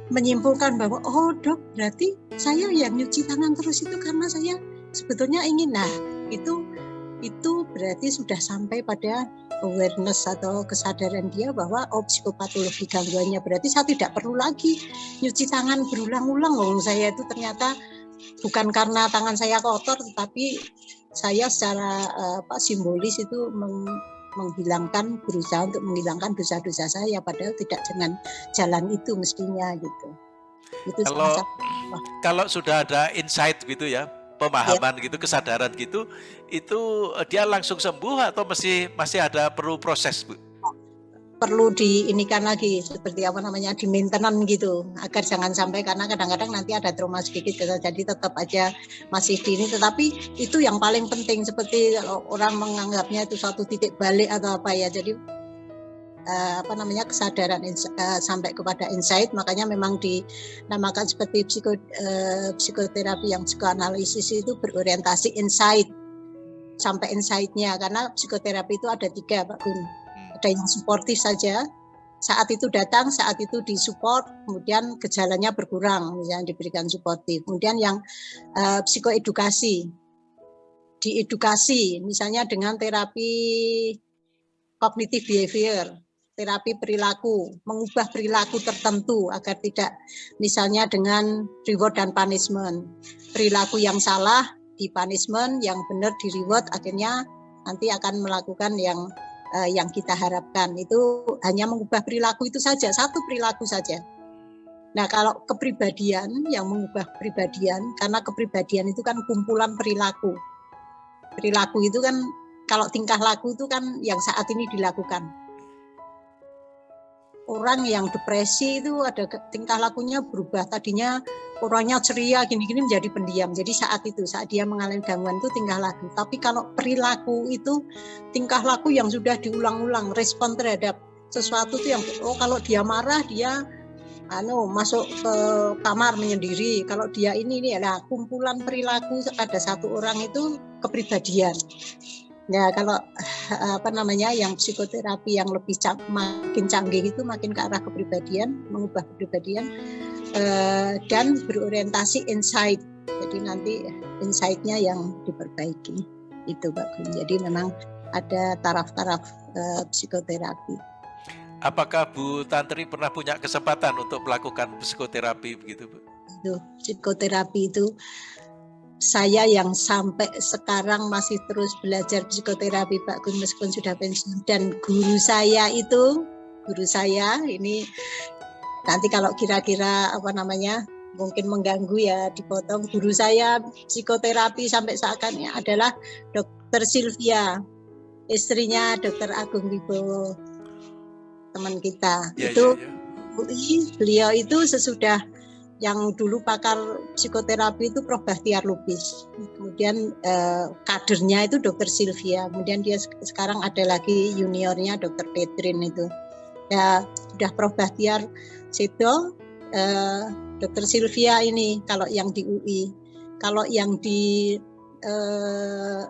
menyimpulkan bahwa oh dok berarti saya yang nyuci tangan terus itu karena saya sebetulnya ingin. Nah itu itu berarti sudah sampai pada awareness atau kesadaran dia bahwa oh psikopatologi gangguannya berarti saya tidak perlu lagi nyuci tangan berulang-ulang loh saya itu ternyata bukan karena tangan saya kotor tetapi saya secara apa simbolis itu meng, menghilangkan berusaha untuk menghilangkan dosa-dosa saya padahal tidak dengan jalan itu mestinya gitu. Itu kalau kalau sudah ada insight gitu ya pemahaman ya. gitu, kesadaran gitu, itu eh, dia langsung sembuh atau masih masih ada perlu proses, Bu? perlu diinikan lagi seperti apa namanya di maintenance gitu agar jangan sampai karena kadang-kadang nanti ada trauma sedikit jadi tetap aja masih di ini tetapi itu yang paling penting seperti orang menganggapnya itu satu titik balik atau apa ya jadi uh, apa namanya kesadaran uh, sampai kepada insight. Makanya memang dinamakan seperti psiko, uh, psikoterapi yang psikoanalisis itu berorientasi insight sampai insightnya. Karena psikoterapi itu ada tiga Pak Gun ada yang suportif saja. Saat itu datang, saat itu disupport, kemudian gejalanya berkurang, misalnya diberikan suportif. Kemudian yang uh, psikoedukasi, diedukasi, misalnya dengan terapi kognitif behavior, terapi perilaku, mengubah perilaku tertentu agar tidak, misalnya dengan reward dan punishment, perilaku yang salah di punishment, yang benar di reward, akhirnya nanti akan melakukan yang uh, yang kita harapkan itu hanya mengubah perilaku itu saja satu perilaku saja. Nah kalau kepribadian yang mengubah kepribadian karena kepribadian itu kan kumpulan perilaku. Perilaku itu kan kalau tingkah laku itu kan yang saat ini dilakukan. Orang yang depresi itu ada tingkah lakunya berubah. Tadinya orangnya ceria gini-gini menjadi pendiam. Jadi saat itu saat dia mengalami gangguan itu tingkah laku. Tapi kalau perilaku itu tingkah laku yang sudah diulang-ulang respon terhadap sesuatu itu yang oh kalau dia marah dia anu masuk ke kamar menyendiri. Kalau dia ini ini adalah kumpulan perilaku pada satu orang itu kepribadian. Ya kalau apa namanya yang psikoterapi yang lebih makin canggih itu makin ke arah kepribadian, mengubah kepribadian uh, dan berorientasi insight. Jadi nanti insight-nya yang diperbaiki itu Pak Gun. Jadi memang ada taraf-taraf uh, psikoterapi. Apakah Bu Tantri pernah punya kesempatan untuk melakukan psikoterapi begitu Bu? Itu psikoterapi itu saya yang sampai sekarang masih terus belajar psikoterapi Pak Gun meskipun sudah pensiun. Dan guru saya itu guru saya ini nanti kalau kira-kira apa namanya mungkin mengganggu ya dipotong. Guru saya psikoterapi sampai saat ini adalah dokter Sylvia. Istrinya dokter Agung Wibowo teman kita. Ya, itu ya, ya. beliau itu sesudah yang dulu pakar psikoterapi itu Prof. Bahtiar Lubis. Kemudian eh, kadernya itu Dokter Sylvia. Kemudian dia sekarang ada lagi juniornya Dokter Petrin itu. Ya sudah Prof. Bahtiar Sedo, eh, Dokter Sylvia ini kalau yang di UI. Kalau yang di eh,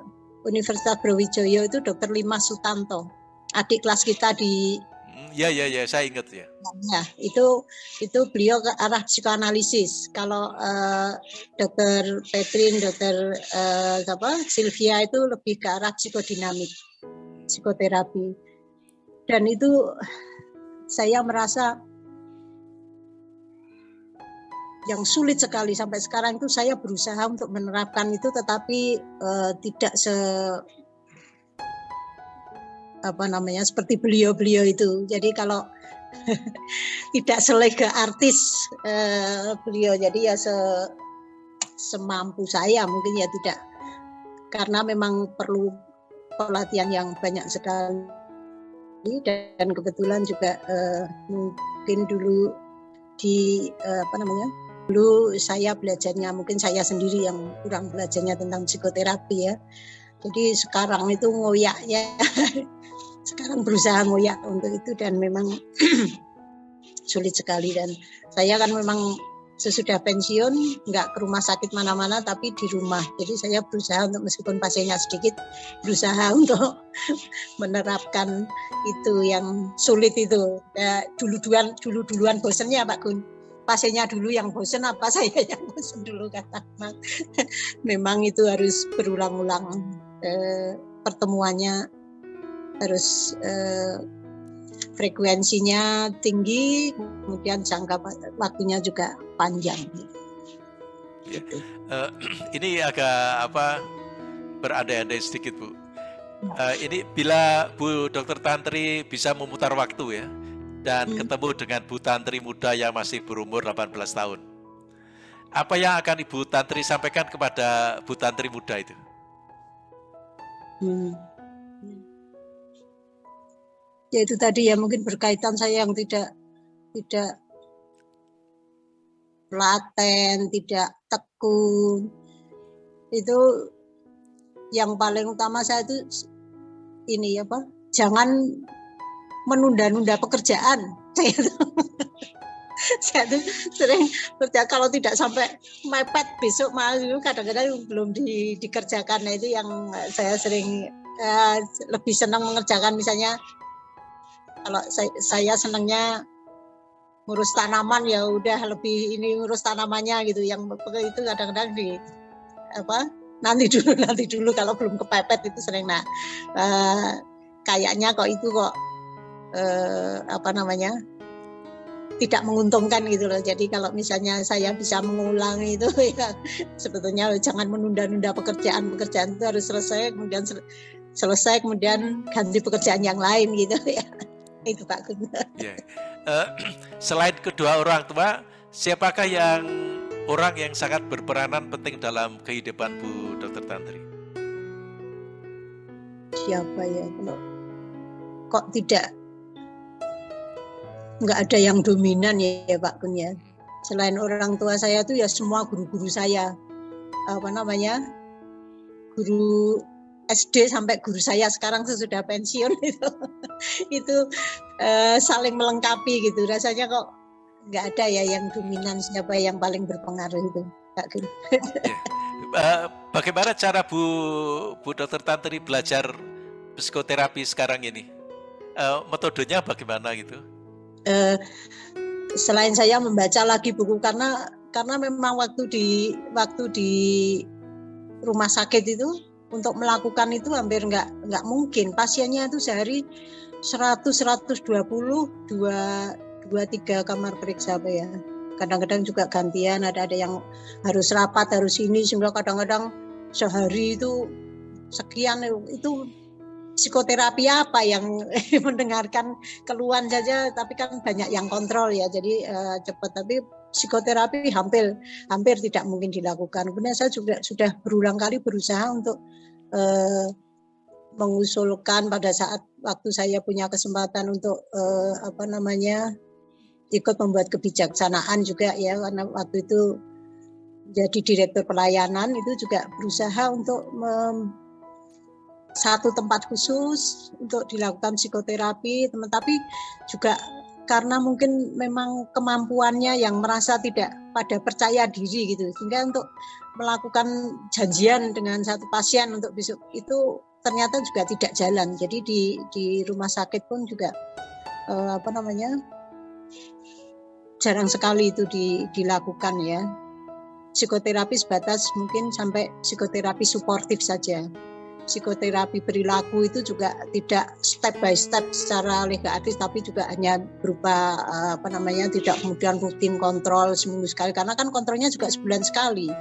Universitas Brawijaya itu Dokter Lima Sutanto. Adik kelas kita di Ya, ya, ya, saya ingat ya. Ya, itu itu beliau ke arah psikoanalisis. Kalau uh, dokter Petrin, dokter uh, apa, Sylvia itu lebih ke arah psikodinamik, psikoterapi. Dan itu saya merasa yang sulit sekali sampai sekarang itu saya berusaha untuk menerapkan itu tetapi uh, tidak se apa namanya seperti beliau-beliau itu. Jadi kalau tidak selega artis eh, beliau, jadi ya se semampu saya mungkin ya tidak karena memang perlu pelatihan yang banyak sekali dan kebetulan juga eh, mungkin dulu di eh, apa namanya dulu saya belajarnya mungkin saya sendiri yang kurang belajarnya tentang psikoterapi ya jadi sekarang itu ngoyaknya sekarang berusaha ngoyak untuk itu dan memang sulit sekali. Dan saya kan memang sesudah pensiun nggak ke rumah sakit mana-mana tapi di rumah. Jadi saya berusaha untuk meskipun pasiennya sedikit berusaha untuk menerapkan itu yang sulit itu. Ya, dulu duluan dulu duluan bosennya Pak Gun. Pasiennya dulu yang bosen apa saya yang bosen dulu kata memang itu harus berulang-ulang eh, pertemuannya harus eh, frekuensinya tinggi, kemudian jangka waktunya juga panjang. Ya. Uh, ini agak apa berandai-andai sedikit bu. Uh, ini bila Bu Dokter Tantri bisa memutar waktu ya dan hmm. ketemu dengan Bu Tantri muda yang masih berumur 18 tahun. Apa yang akan Ibu Tantri sampaikan kepada Bu Tantri muda itu? Hmm ya itu tadi ya mungkin berkaitan saya yang tidak tidak laten, tidak tekun. Itu yang paling utama saya itu ini apa? Jangan menunda-nunda pekerjaan. tuh sering kerja. Kalau tidak sampai mepet besok malu. Kadang-kadang belum di, dikerjakan. Nah itu yang saya sering uh, lebih senang mengerjakan. Misalnya kalau saya, saya senangnya ngurus tanaman ya udah lebih ini ngurus tanamannya gitu. Yang itu kadang-kadang di apa nanti dulu nanti dulu kalau belum kepepet itu sering. Nah uh, kayaknya kok itu kok uh, apa namanya tidak menguntungkan gitu loh. Jadi kalau misalnya saya bisa mengulang itu ya sebetulnya jangan menunda-nunda pekerjaan. Pekerjaan itu harus selesai kemudian selesai kemudian ganti pekerjaan yang lain gitu ya itu Pak Gun. Yeah. Uh, selain kedua orang tua, siapakah yang orang yang sangat berperanan penting dalam kehidupan Bu Dr. Tantri? Siapa ya kalau kok tidak nggak ada yang dominan ya, ya Pak Kun ya. Selain orang tua saya tuh ya semua guru-guru saya apa namanya guru SD sampai guru saya sekarang sesudah pensiun itu itu uh, saling melengkapi gitu rasanya kok nggak ada ya yang dominan siapa yang paling berpengaruh itu Kak Gun. Uh, bagaimana cara Bu Bu Dokter Tantri belajar psikoterapi sekarang ini? Uh, metodenya bagaimana gitu? Uh, selain saya membaca lagi buku karena karena memang waktu di waktu di rumah sakit itu untuk melakukan itu hampir nggak nggak mungkin. Pasiennya itu sehari 100 120 dua dua tiga kamar periksa apa ya. Kadang-kadang juga gantian ada ada yang harus rapat harus ini sehingga kadang-kadang sehari itu sekian itu psikoterapi apa yang mendengarkan keluhan saja tapi kan banyak yang kontrol ya jadi uh, cepat tapi psikoterapi hampir hampir tidak mungkin dilakukan. Kemudian saya juga sudah berulang kali berusaha untuk uh, mengusulkan pada saat waktu saya punya kesempatan untuk uh, apa namanya ikut membuat kebijaksanaan juga ya karena waktu itu jadi direktur pelayanan itu juga berusaha untuk satu tempat khusus untuk dilakukan psikoterapi teman tapi juga karena mungkin memang kemampuannya yang merasa tidak pada percaya diri gitu. Sehingga untuk melakukan janjian dengan satu pasien untuk besok itu ternyata juga tidak jalan. Jadi di di rumah sakit pun juga eh, apa namanya jarang sekali itu di, dilakukan ya. Psikoterapi sebatas mungkin sampai psikoterapi suportif saja psikoterapi perilaku itu juga tidak step by step secara legatis tapi juga hanya berupa eh, apa namanya tidak kemudian rutin kontrol seminggu sekali. Karena kan kontrolnya juga sebulan sekali.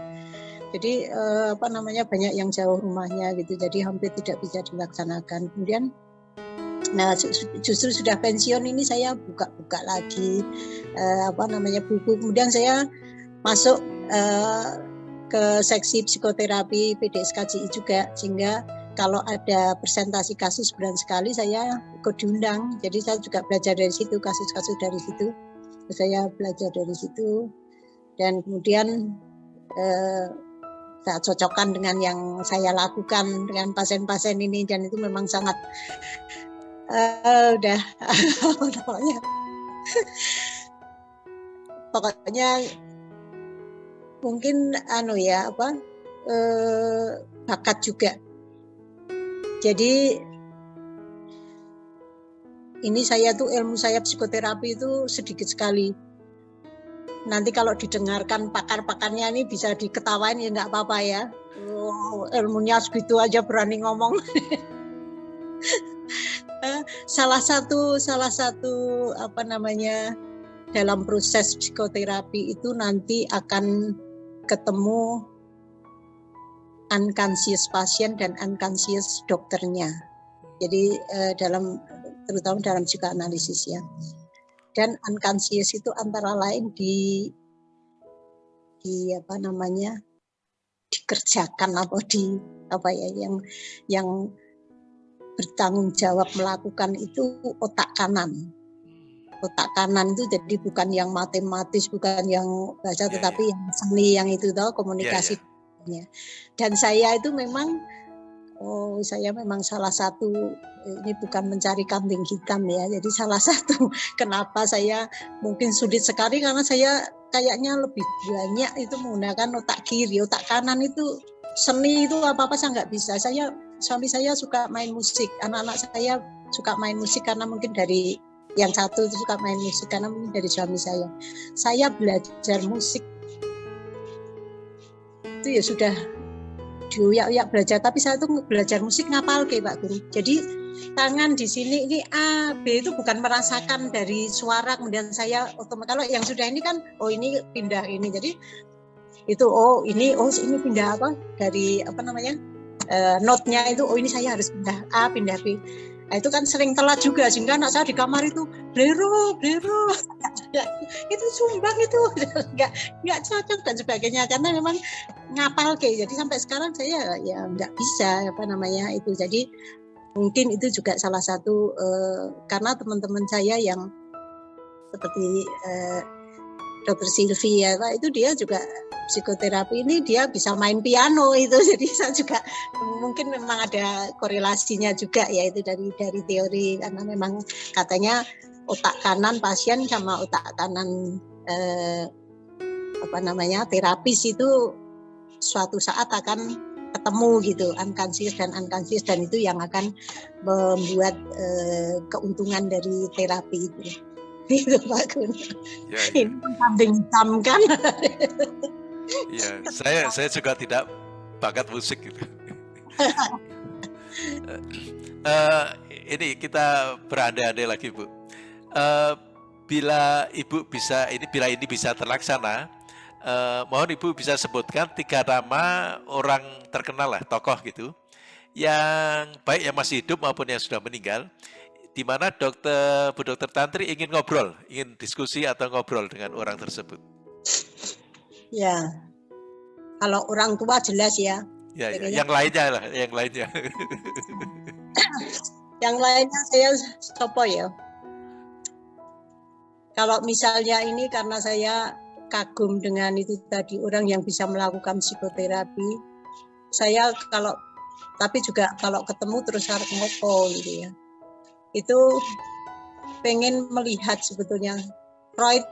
Jadi eh, apa namanya banyak yang jauh rumahnya gitu. Jadi hampir tidak bisa dilaksanakan. Kemudian nah justru sudah pensiun ini saya buka-buka lagi eh, apa namanya buku. Kemudian saya masuk ke seksi psikoterapi PDSKJI juga sehingga kalau ada presentasi kasus bulan sekali saya ikut diundang. Jadi saya juga belajar dari situ kasus-kasus dari situ. Saya belajar dari situ dan kemudian eh, saya cocokkan dengan yang saya lakukan dengan pasien-pasien ini dan itu memang sangat uh, udah pokoknya pokoknya mungkin anu ya apa eh, bakat juga jadi ini saya tuh ilmu saya psikoterapi itu sedikit sekali. Nanti kalau didengarkan pakar-pakarnya ini bisa diketawain ya nggak apa-apa ya. Oh, ilmunya segitu aja berani ngomong. Eh, salah satu salah satu apa namanya dalam proses psikoterapi itu nanti akan ketemu unconscious pasien dan unconscious dokternya. Jadi eh, dalam terutama dalam psikoanalisis ya. Dan unconscious itu antara lain di di apa namanya dikerjakan atau di apa ya yang yang bertanggung jawab melakukan itu otak kanan otak kanan itu jadi bukan yang matematis bukan yang baca yeah, tetapi yeah. yang seni yang itu tahu komunikasi yeah, yeah. Dan saya itu memang oh saya memang salah satu ini bukan mencari kambing hitam ya jadi salah satu kenapa saya mungkin sulit sekali karena saya kayaknya lebih banyak itu menggunakan otak kiri otak kanan itu seni itu apa apa saya nggak bisa. Saya suami saya suka main musik anak-anak saya suka main musik karena mungkin dari yang satu itu suka main musik karena mungkin dari suami saya. Saya belajar musik itu ya sudah diuyak-uyak belajar. Tapi saya tuh belajar musik ngapal kayak Pak Guru. Jadi tangan di sini ini A B itu bukan merasakan dari suara. Kemudian saya otomatis kalau yang sudah ini kan oh ini pindah ini. Jadi itu oh ini oh ini pindah apa? Dari apa namanya? Uh, note-nya itu oh ini saya harus pindah A pindah B Nah, itu kan sering telat juga sehingga anak saya di kamar itu blero blero itu sumbang itu. Nggak nggak cocok dan sebagainya karena memang ngapal kayak jadi sampai sekarang saya ya nggak bisa apa namanya itu. Jadi mungkin itu juga salah satu uh, karena teman-teman saya yang seperti uh, Dokter Silvi ya Pak itu dia juga psikoterapi ini dia bisa main piano itu. Jadi saya juga mungkin memang ada korelasinya juga ya itu dari dari teori. Karena memang katanya otak kanan pasien sama otak kanan eh, apa namanya terapis itu suatu saat akan ketemu gitu unconscious dan unconscious dan itu yang akan membuat eh, keuntungan dari terapi itu itu Pak Gun. Ya, ya. Ini kambing hitam kan. Iya, saya saya juga tidak bakat musik gitu. uh, ini kita berandai-andai lagi Bu. Uh, bila Ibu bisa ini bila ini bisa terlaksana, uh, mohon Ibu bisa sebutkan tiga nama orang terkenal lah, tokoh gitu, yang baik yang masih hidup maupun yang sudah meninggal, di mana dokter Bu Dokter Tantri ingin ngobrol, ingin diskusi atau ngobrol dengan orang tersebut. Ya, kalau orang tua jelas ya. Ya, ya. yang lainnya lah, yang lainnya. yang lainnya saya sopo ya. Kalau misalnya ini karena saya kagum dengan itu tadi orang yang bisa melakukan psikoterapi, saya kalau tapi juga kalau ketemu terus harus ngopo gitu ya itu pengen melihat sebetulnya Freud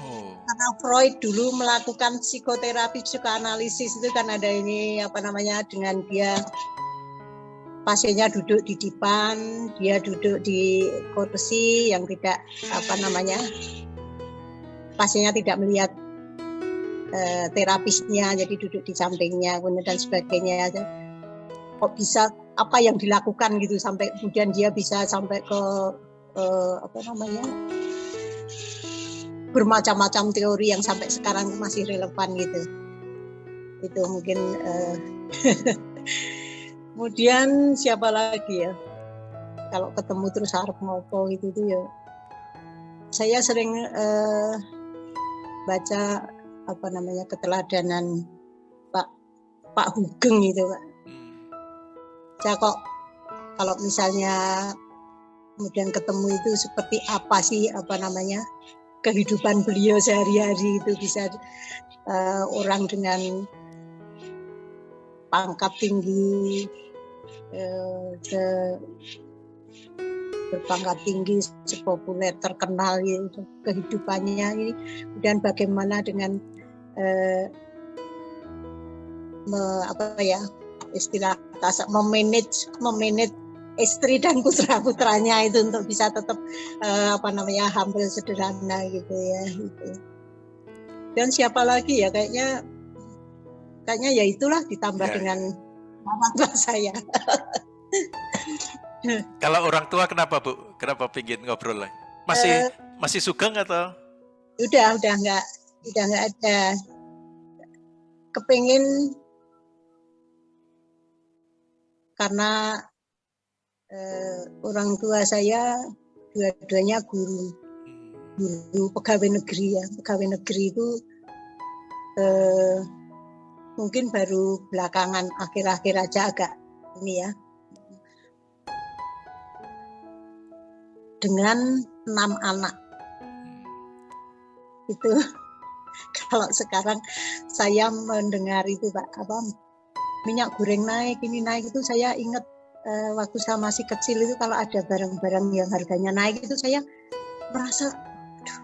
oh. karena Freud dulu melakukan psikoterapi psikoanalisis itu kan ada ini apa namanya dengan dia pasiennya duduk di depan dia duduk di kursi yang tidak apa namanya pasiennya tidak melihat eh, terapisnya jadi duduk di sampingnya dan sebagainya kok bisa apa yang dilakukan gitu sampai kemudian dia bisa sampai ke uh, apa namanya bermacam-macam teori yang sampai sekarang masih relevan gitu. Itu mungkin uh, kemudian siapa lagi ya? Kalau ketemu terus harap ngopo gitu tuh ya. Saya sering uh, baca apa namanya keteladanan Pak Pak Hugeng itu Pak saya kok. Kalau misalnya kemudian ketemu itu seperti apa sih apa namanya kehidupan beliau sehari-hari itu bisa uh, orang dengan pangkat tinggi uh, berpangkat tinggi sepopuler terkenal gitu kehidupannya ini. Kemudian bagaimana dengan uh, me, apa ya istilah memanage memanage istri dan putra putranya itu untuk bisa tetap uh, apa namanya hampir sederhana gitu ya gitu. dan siapa lagi ya kayaknya kayaknya ya itulah ditambah ya. dengan orang tua saya. Kalau orang tua kenapa bu? Kenapa pingin ngobrol lagi? Masih uh, masih sugeng atau? Udah udah nggak udah nggak ada. Kepingin karena eh, orang tua saya dua-duanya guru guru pegawai negeri ya. Pegawai negeri itu eh, mungkin baru belakangan akhir-akhir aja agak ini ya. Dengan enam anak. Itu kalau sekarang saya mendengar itu pak apa minyak goreng naik ini naik itu saya ingat uh, waktu saya masih kecil itu kalau ada barang-barang yang harganya naik itu saya merasa aduh,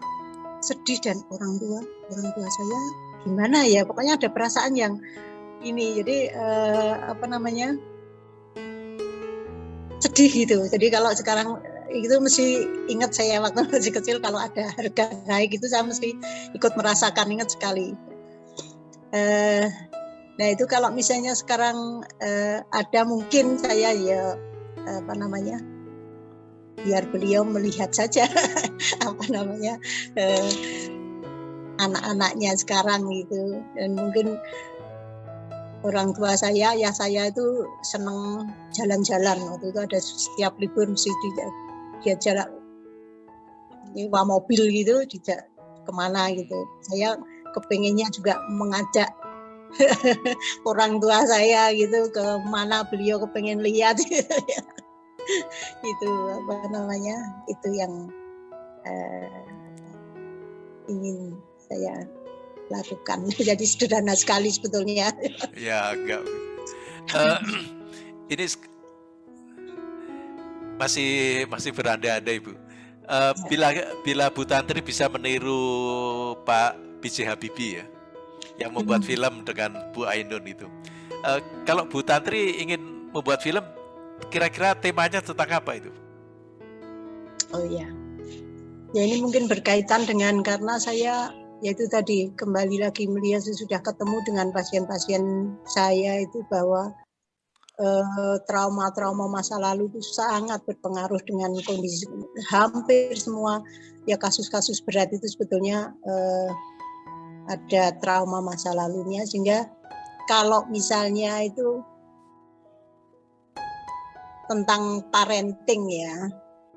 sedih dan orang tua orang tua saya gimana ya pokoknya ada perasaan yang ini jadi uh, apa namanya sedih gitu jadi kalau sekarang itu mesti ingat saya waktu masih kecil kalau ada harga naik itu saya mesti ikut merasakan ingat sekali. Uh, nah itu kalau misalnya sekarang uh, ada mungkin saya ya apa namanya biar beliau melihat saja apa namanya uh, anak-anaknya sekarang gitu. Dan mungkin orang tua saya ya saya itu seneng jalan-jalan. Waktu itu ada setiap libur mesti dia jalan nyewa mobil gitu dijak ke mana gitu. Saya kepengennya juga mengajak orang tua saya gitu ke mana beliau kepengen lihat. Gitu itu apa namanya itu yang uh, ingin saya lakukan. Jadi sederhana sekali sebetulnya. Ya agak. Uh, ini masih masih berandai-andai Bu. Uh, bila bila Bu Tantri bisa meniru Pak B.J. Habibie ya, yang membuat film dengan Bu Ainun itu. Uh, kalau Bu Tantri ingin membuat film, kira-kira temanya tentang apa itu? Oh iya, ya ini mungkin berkaitan dengan karena saya yaitu tadi kembali lagi melihat sudah ketemu dengan pasien-pasien saya itu bahwa Eh, trauma-trauma masa lalu itu sangat berpengaruh dengan kondisi hampir semua ya kasus-kasus berat itu sebetulnya uh, ada trauma masa lalunya sehingga kalau misalnya itu tentang parenting ya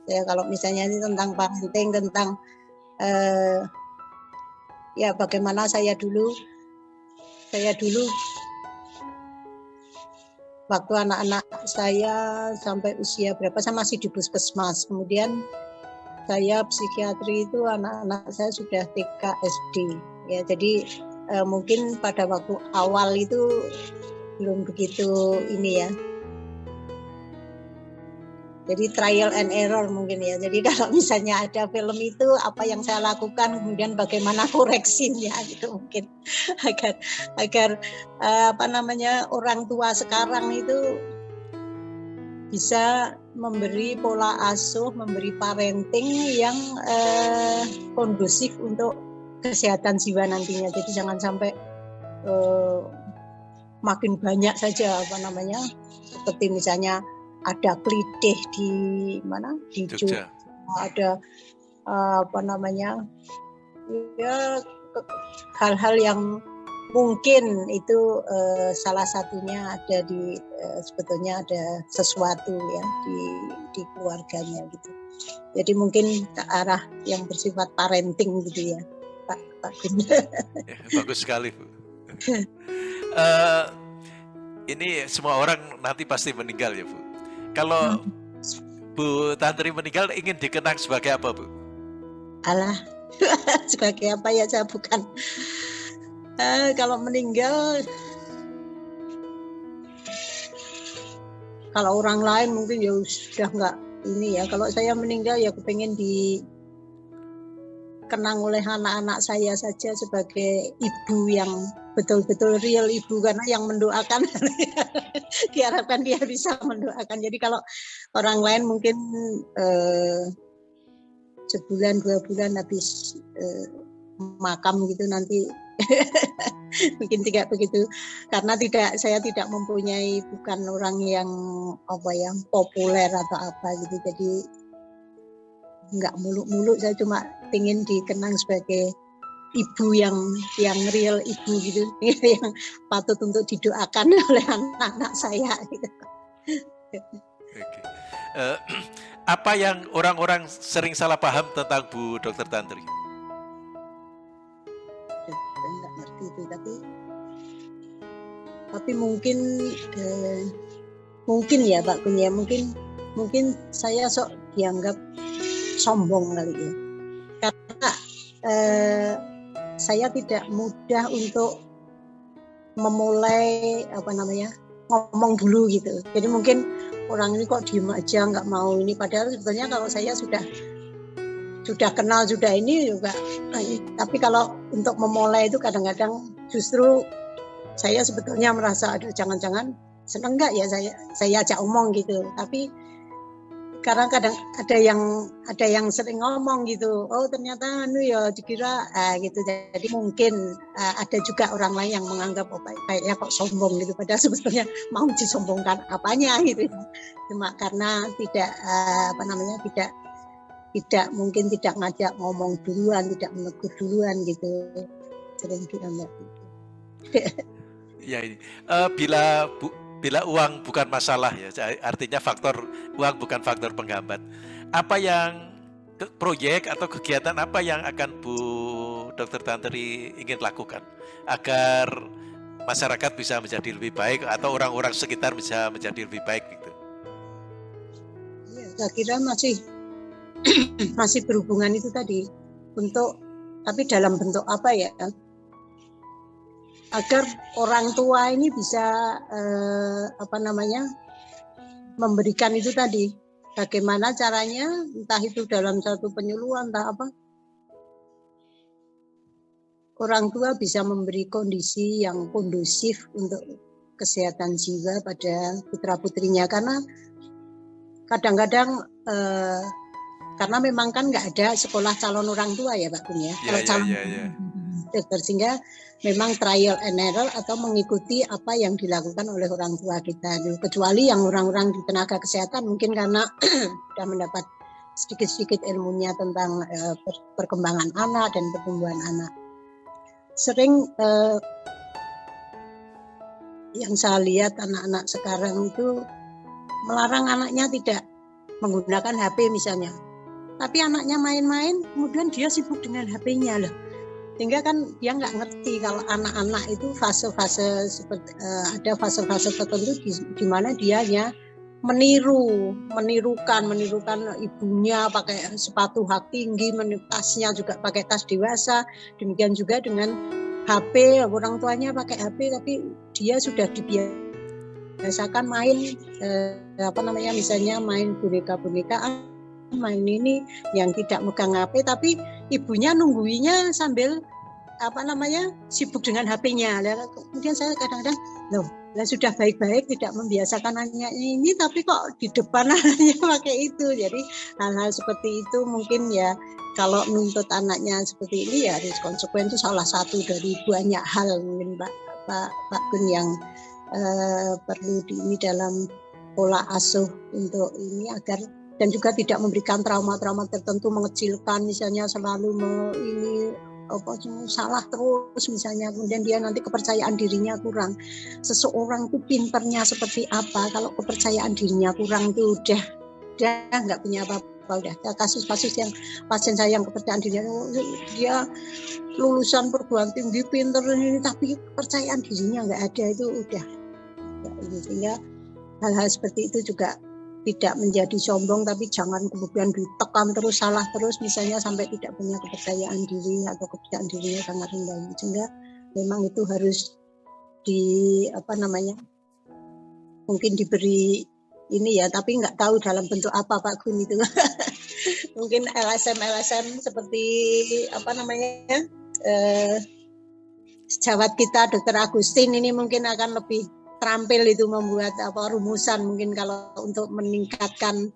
ya kalau misalnya ini tentang parenting tentang uh, ya bagaimana saya dulu saya dulu waktu anak-anak saya sampai usia berapa saya masih di puskesmas. Kemudian saya psikiatri itu anak-anak saya sudah TK SD ya jadi eh, mungkin pada waktu awal itu belum begitu ini ya jadi trial and error mungkin ya. Jadi kalau misalnya ada film itu apa yang saya lakukan kemudian bagaimana koreksinya gitu mungkin agar agar uh, apa namanya orang tua sekarang itu bisa memberi pola asuh, memberi parenting yang uh, kondusif untuk kesehatan jiwa nantinya. Jadi jangan sampai uh, makin banyak saja apa namanya seperti misalnya ada klitih di mana? Di Jogja. Ada uh, apa namanya ya hal-hal yang mungkin itu uh, salah satunya ada di uh, sebetulnya ada sesuatu ya di di keluarganya gitu. Jadi mungkin ke arah yang bersifat parenting gitu ya Pak Pak ya, bagus sekali Bu uh, ini semua orang nanti pasti meninggal ya Bu kalau. Bu Tantri meninggal ingin dikenang sebagai apa Bu? Alah, sebagai apa ya saya bukan. Uh, kalau meninggal, kalau orang lain mungkin ya sudah nggak ini ya. Kalau saya meninggal ya kepengen di dikenang oleh anak-anak saya saja sebagai ibu yang betul-betul real ibu karena yang mendoakan diharapkan dia bisa mendoakan. Jadi kalau orang lain mungkin eh, sebulan dua bulan habis eh, makam gitu nanti mungkin tidak begitu karena tidak saya tidak mempunyai bukan orang yang apa ya populer atau apa gitu jadi nggak muluk-muluk saya cuma ingin dikenang sebagai ibu yang yang real ibu gitu yang patut untuk didoakan oleh anak-anak saya gitu. Okay. Uh, eh, apa yang orang-orang sering salah paham tentang Bu Dokter Tantri? Enggak ngerti itu tapi tapi mungkin eh, mungkin ya Pak Kunya mungkin mungkin saya sok dianggap sombong kali ya. Karena eh, saya tidak mudah untuk memulai apa namanya ngomong dulu gitu. Jadi mungkin orang ini kok diem aja nggak mau ini. Padahal sebenarnya kalau saya sudah sudah kenal sudah ini juga. Tapi kalau untuk memulai itu kadang-kadang justru saya sebetulnya merasa ada jangan-jangan seneng nggak ya saya saya ajak omong gitu. Tapi karena kadang ada yang ada yang sering ngomong gitu oh ternyata anu ya dikira ah, gitu. Jadi mungkin uh, ada juga orang lain yang menganggap oh kayaknya kok sombong gitu. Padahal sebetulnya mau disombongkan apanya gitu. Cuma karena tidak uh, apa namanya tidak tidak mungkin tidak ngajak ngomong duluan tidak menegur duluan gitu. Sering dianggap gitu ya ini. Uh, bila bu bila uang bukan masalah ya, artinya faktor uang bukan faktor penghambat. Apa yang proyek atau kegiatan apa yang akan Bu Dr. Tantri ingin lakukan agar masyarakat bisa menjadi lebih baik atau orang-orang sekitar bisa menjadi lebih baik gitu? Ya, saya kira masih masih berhubungan itu tadi untuk tapi dalam bentuk apa ya agar orang tua ini bisa eh, apa namanya memberikan itu tadi bagaimana caranya entah itu dalam satu penyuluhan entah apa orang tua bisa memberi kondisi yang kondusif untuk kesehatan jiwa pada putra putrinya karena kadang-kadang eh, karena memang kan nggak ada sekolah calon orang tua ya Pak Kun ya. ya Kalau ya, calon ya, ya. Dokter sehingga memang trial and error atau mengikuti apa yang dilakukan oleh orang tua kita. Kecuali yang orang-orang di tenaga kesehatan mungkin karena sudah mendapat sedikit-sedikit ilmunya tentang uh, perkembangan anak dan pertumbuhan anak. Sering uh, yang saya lihat anak-anak sekarang itu melarang anaknya tidak menggunakan HP misalnya. Tapi anaknya main-main, kemudian dia sibuk dengan HP-nya loh sehingga kan dia nggak ngerti kalau anak-anak itu fase-fase seperti uh, ada fase-fase tertentu di, di mana dia hanya meniru, menirukan, menirukan ibunya pakai sepatu hak tinggi, tasnya juga pakai tas dewasa, demikian juga dengan HP orang tuanya pakai HP tapi dia sudah dibiasakan main eh, apa namanya misalnya main boneka-bonekaan main ini yang tidak megang HP tapi ibunya nungguinya sambil apa namanya sibuk dengan HP-nya. Kemudian saya kadang-kadang loh, lah sudah baik-baik tidak membiasakan anaknya ini tapi kok di depan anaknya pakai itu. Jadi hal-hal seperti itu mungkin ya kalau menuntut anaknya seperti ini ya harus konsekuen itu salah satu dari banyak hal mungkin Pak Pak Pak Gun yang uh, perlu di ini dalam pola asuh untuk ini agar dan juga tidak memberikan trauma-trauma tertentu mengecilkan misalnya selalu ini apa salah terus misalnya. Kemudian dia nanti kepercayaan dirinya kurang. Seseorang itu pinternya seperti apa? Kalau kepercayaan dirinya kurang itu udah udah nggak punya apa-apa. Udah kasus-kasus yang pasien saya yang kepercayaan dirinya dia lulusan perguruan tinggi pinter ini tapi kepercayaan dirinya nggak ada itu udah. Sehingga hal-hal seperti itu juga tidak menjadi sombong tapi jangan kemudian ditekan terus salah terus misalnya sampai tidak punya kepercayaan diri atau kepercayaan dirinya sangat rendah. Sehingga memang itu harus di apa namanya mungkin diberi ini ya tapi nggak tahu dalam bentuk apa Pak Gun itu. Mungkin LSM LSM seperti apa namanya eh, sejawat kita Dokter Agustin ini mungkin akan lebih terampil itu membuat apa rumusan mungkin kalau untuk meningkatkan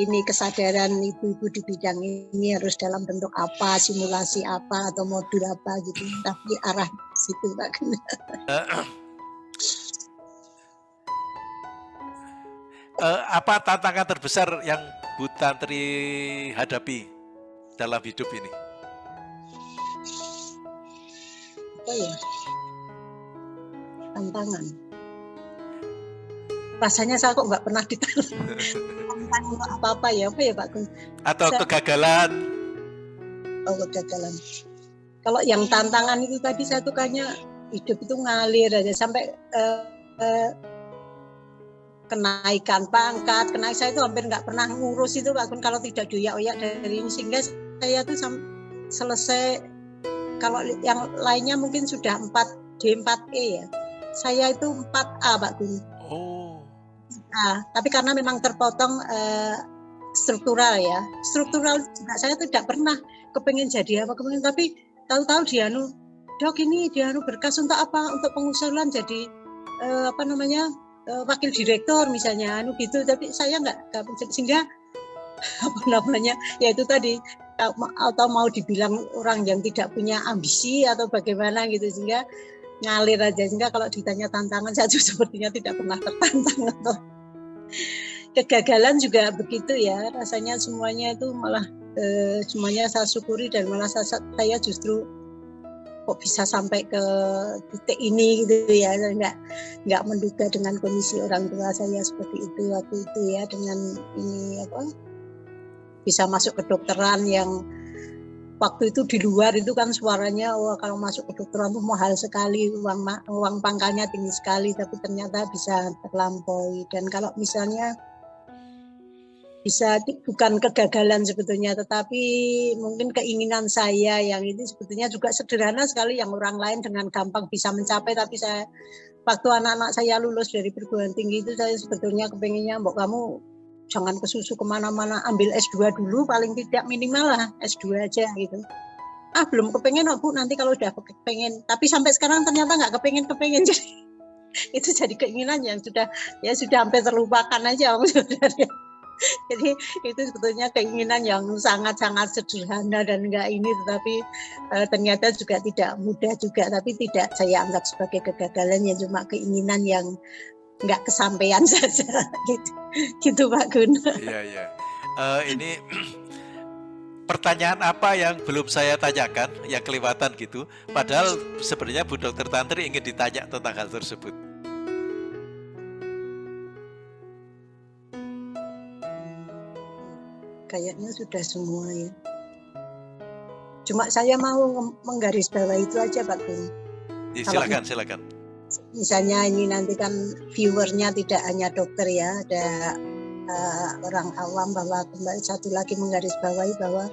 ini kesadaran ibu-ibu di bidang ini harus dalam bentuk apa, simulasi apa atau modul apa gitu. Tapi arah situ Pak uh, apa tantangan terbesar yang Bu Tantri hadapi dalam hidup ini? Apa ya? Tantangan rasanya saya kok nggak pernah ditantang apa-apa ya apa ya Pak Gun? Atau saya, kegagalan? Oh kegagalan. Kalau yang tantangan itu tadi saya tuh kayaknya hidup itu ngalir aja sampai uh, uh, kenaikan pangkat, kenaikan saya itu hampir nggak pernah ngurus itu Pak Gun kalau tidak doyak-oyak dari ini sehingga saya tuh selesai kalau yang lainnya mungkin sudah 4 D 4E ya. Saya itu 4A Pak Gun. Oh. Nah, tapi karena memang terpotong uh, struktural ya. Struktural juga saya tidak pernah kepengen jadi apa kepengen tapi tahu-tahu dia nu dok ini dia nu berkas untuk apa untuk pengusulan jadi uh, apa namanya uh, wakil direktur misalnya anu gitu tapi saya nggak sehingga apa namanya ya itu tadi atau mau dibilang orang yang tidak punya ambisi atau bagaimana gitu sehingga ngalir aja. Sehingga kalau ditanya tantangan saya juga sepertinya tidak pernah tertantang atau kegagalan juga begitu ya. Rasanya semuanya itu malah eh, semuanya saya syukuri dan malah saya, saya justru kok bisa sampai ke titik ini gitu ya. Nggak nggak menduga dengan kondisi orang tua saya seperti itu waktu itu ya. Dengan ini apa bisa masuk ke dokteran yang waktu itu di luar itu kan suaranya wah kalau masuk ke dokteran itu mahal sekali uang uang pangkalnya tinggi sekali tapi ternyata bisa terlampaui. Dan kalau misalnya bisa bukan kegagalan sebetulnya tetapi mungkin keinginan saya yang ini sebetulnya juga sederhana sekali yang orang lain dengan gampang bisa mencapai. Tapi saya waktu anak-anak saya lulus dari perguruan tinggi itu saya sebetulnya kepenginnya mbok kamu jangan kesusu ke mana-mana ambil S2 dulu paling tidak minimal lah S2 aja gitu. Ah belum kepengen oh, bu. Nanti kalau udah kepengen. Tapi sampai sekarang ternyata nggak kepengen kepengen jadi itu jadi keinginan yang sudah ya sudah hampir terlupakan aja sebenarnya. Jadi itu sebetulnya keinginan yang sangat-sangat sederhana dan enggak ini, tetapi uh, ternyata juga tidak mudah juga, tapi tidak saya anggap sebagai kegagalan ya. Cuma keinginan yang enggak kesampaian saja, gitu, gitu Pak Gun. Iya iya. Uh, ini pertanyaan apa yang belum saya tanyakan, yang kelewatan gitu, padahal sebenarnya Bu Dokter Tantri ingin ditanya tentang hal tersebut. kayaknya sudah semua ya. Cuma saya mau menggaris bawah itu aja Pak Gun. Ya, silakan, Kalau, silakan. Misalnya ini nanti kan viewernya tidak hanya dokter ya, ada uh, orang awam bahwa kembali satu lagi menggaris bawahi bahwa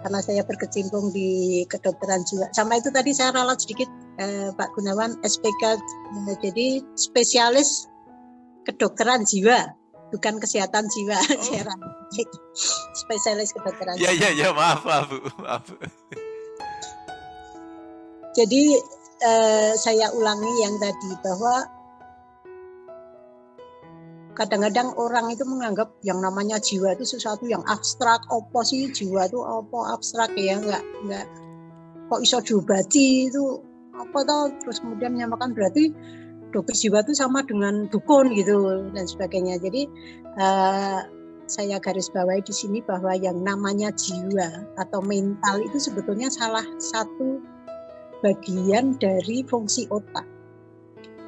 karena saya berkecimpung di kedokteran jiwa. Sama itu tadi saya ralat sedikit eh, Pak Gunawan SPK eh, jadi spesialis kedokteran jiwa bukan kesehatan jiwa oh. spesialis kedokteran ya ya ya maaf maaf bu maaf jadi eh, saya ulangi yang tadi bahwa kadang-kadang orang itu menganggap yang namanya jiwa itu sesuatu yang abstrak. Opo sih jiwa itu? Opo abstrak ya? Nggak nggak. Kok iso diobati itu? Apa tau terus kemudian menyamakan berarti dokter jiwa itu sama dengan dukun gitu dan sebagainya. Jadi uh, saya garis bawahi di sini bahwa yang namanya jiwa atau mental itu sebetulnya salah satu bagian dari fungsi otak.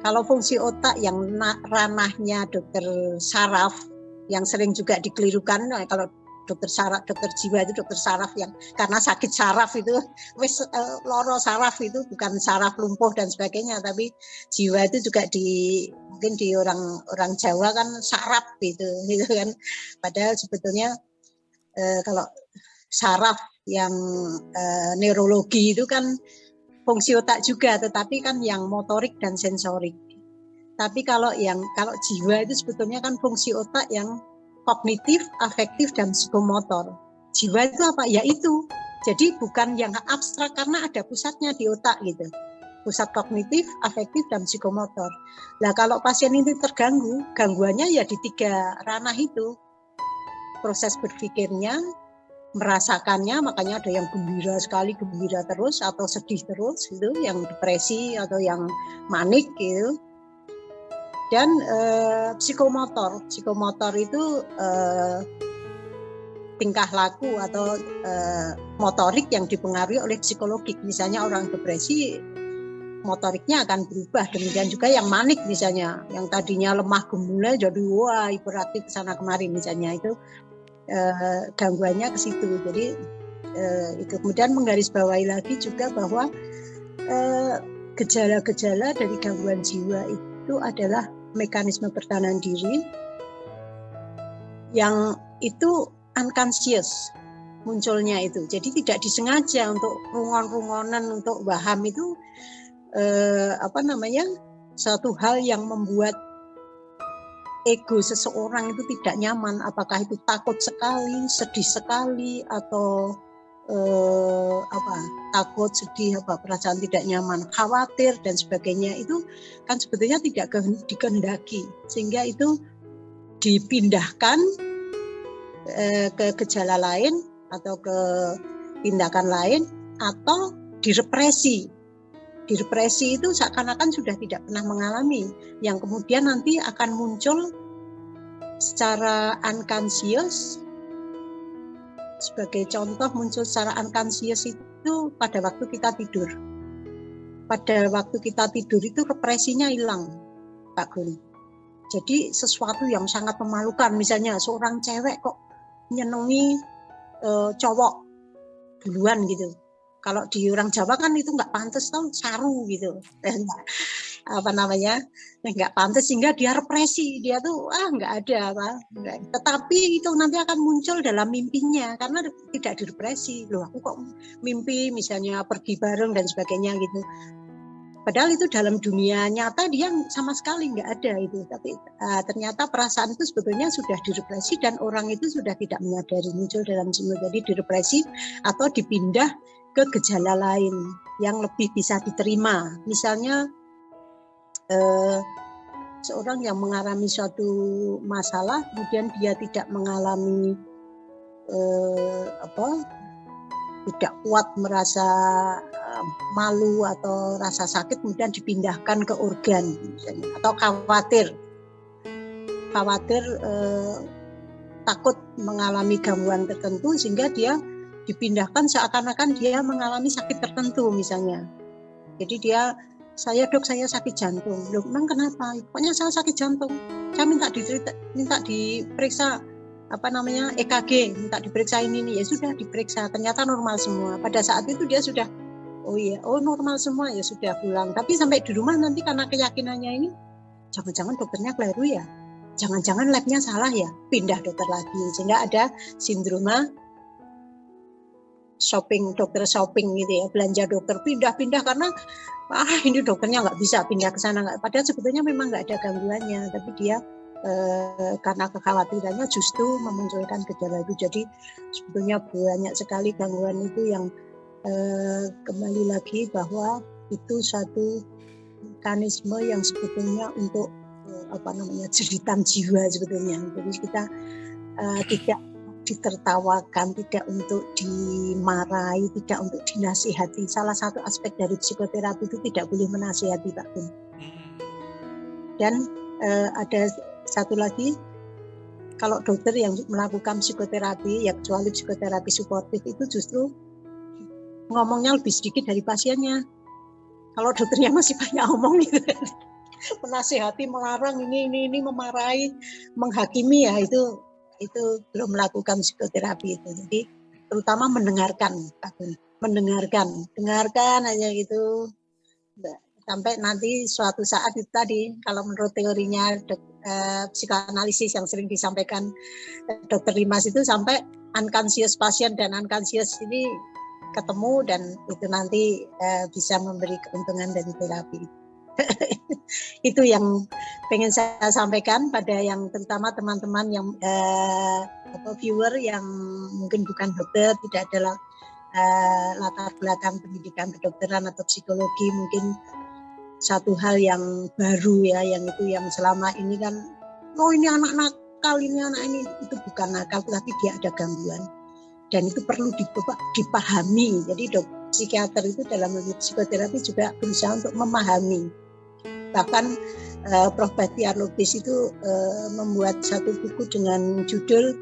Kalau fungsi otak yang ranahnya dokter saraf yang sering juga dikelirukan kalau dokter saraf dokter jiwa itu dokter saraf yang karena sakit saraf itu wis uh, loro saraf itu bukan saraf lumpuh dan sebagainya tapi jiwa itu juga di mungkin di orang orang Jawa kan saraf gitu gitu kan padahal sebetulnya uh, kalau saraf yang uh, neurologi itu kan fungsi otak juga tetapi kan yang motorik dan sensorik tapi kalau yang kalau jiwa itu sebetulnya kan fungsi otak yang kognitif, afektif, dan psikomotor. Jiwa itu apa? Ya itu. Jadi bukan yang abstrak karena ada pusatnya di otak gitu. Pusat kognitif, afektif, dan psikomotor. Nah kalau pasien ini terganggu, gangguannya ya di tiga ranah itu. Proses berpikirnya, merasakannya, makanya ada yang gembira sekali, gembira terus, atau sedih terus, itu yang depresi atau yang manik gitu dan uh, psikomotor. Psikomotor itu uh, tingkah laku atau uh, motorik yang dipengaruhi oleh psikologik. Misalnya orang depresi motoriknya akan berubah. Demikian juga yang manik misalnya, yang tadinya lemah gemulai jadi wah hiperaktif sana kemari misalnya itu uh, gangguannya ke situ. Jadi uh, itu kemudian menggarisbawahi lagi juga bahwa gejala-gejala uh, dari gangguan jiwa itu adalah mekanisme pertahanan diri yang itu unconscious munculnya itu. Jadi tidak disengaja untuk rungon-rungonan untuk waham itu eh, apa namanya satu hal yang membuat ego seseorang itu tidak nyaman. Apakah itu takut sekali, sedih sekali, atau eh, apa takut, sedih, apa perasaan tidak nyaman, khawatir dan sebagainya itu kan sebetulnya tidak dikehendaki sehingga itu dipindahkan eh, ke gejala lain atau ke tindakan lain atau direpresi. Direpresi itu seakan-akan sudah tidak pernah mengalami, yang kemudian nanti akan muncul secara unconscious. Sebagai contoh muncul secara unconscious itu pada waktu kita tidur. Pada waktu kita tidur itu represinya hilang, Pak Guli. Jadi sesuatu yang sangat memalukan, misalnya seorang cewek kok nyenengi uh, cowok duluan gitu. Kalau di orang Jawa kan itu nggak pantas tau saru gitu. apa namanya nggak pantas sehingga dia represi dia tuh ah nggak ada apa tetapi itu nanti akan muncul dalam mimpinya karena tidak direpresi loh aku kok mimpi misalnya pergi bareng dan sebagainya gitu Padahal itu dalam dunia nyata dia sama sekali nggak ada itu. Tapi uh, ternyata perasaan itu sebetulnya sudah direpresi dan orang itu sudah tidak menyadari muncul dalam jiwa. Jadi direpresi atau dipindah ke gejala lain yang lebih bisa diterima. Misalnya uh, seorang yang mengalami suatu masalah kemudian dia tidak mengalami uh, apa tidak kuat merasa malu atau rasa sakit kemudian dipindahkan ke organ misalnya atau khawatir khawatir eh, takut mengalami gangguan tertentu sehingga dia dipindahkan seakan-akan dia mengalami sakit tertentu misalnya. Jadi dia saya dok saya sakit jantung. Loh memang kenapa? Pokoknya saya sakit jantung. Saya minta dicerita minta diperiksa apa namanya EKG minta diperiksa ini nih ya sudah diperiksa. Ternyata normal semua. Pada saat itu dia sudah oh iya oh normal semua. Ya sudah pulang. Tapi sampai di rumah nanti karena keyakinannya ini jangan-jangan dokternya keliru ya? Jangan-jangan labnya salah ya? Pindah dokter lagi. Sehingga ada sindroma shopping dokter shopping gitu ya belanja dokter pindah-pindah karena ah ini dokternya nggak bisa pindah ke sana nggak padahal sebetulnya memang nggak ada gangguannya tapi dia eh, karena kekhawatirannya justru memunculkan gejala itu jadi sebetulnya banyak sekali gangguan itu yang eh, kembali lagi bahwa itu satu mekanisme yang sebetulnya untuk eh, apa namanya jeritan jiwa sebetulnya. Jadi kita eh, tidak ditertawakan, tidak untuk dimarahi, tidak untuk dinasihati. Salah satu aspek dari psikoterapi itu tidak boleh menasihati Pak Kun. Dan eh, ada satu lagi, kalau dokter yang melakukan psikoterapi, ya kecuali psikoterapi suportif itu justru ngomongnya lebih sedikit dari pasiennya. Kalau dokternya masih banyak ngomong gitu, menasihati, melarang ini ini ini memarahi, menghakimi ya itu itu belum melakukan psikoterapi itu. Jadi terutama mendengarkan, mendengarkan, dengarkan aja gitu sampai nanti suatu saat itu tadi kalau menurut teorinya dok, eh, psikoanalisis yang sering disampaikan dokter Limas itu sampai unconscious pasien dan unconscious ini ketemu dan itu nanti uh, bisa memberi keuntungan dari terapi. itu yang pengen saya sampaikan pada yang terutama teman-teman yang uh, apa viewer yang mungkin bukan dokter, tidak ada uh, latar belakang pendidikan kedokteran atau psikologi mungkin satu hal yang baru ya yang itu yang selama ini kan oh ini anak nakal ini anak ini itu bukan nakal tapi dia ada gangguan dan itu perlu dipahami. Jadi dok psikiater itu dalam psikoterapi juga berusaha untuk memahami. Bahkan uh, Prof. Batiar Lubis itu uh, membuat satu buku dengan judul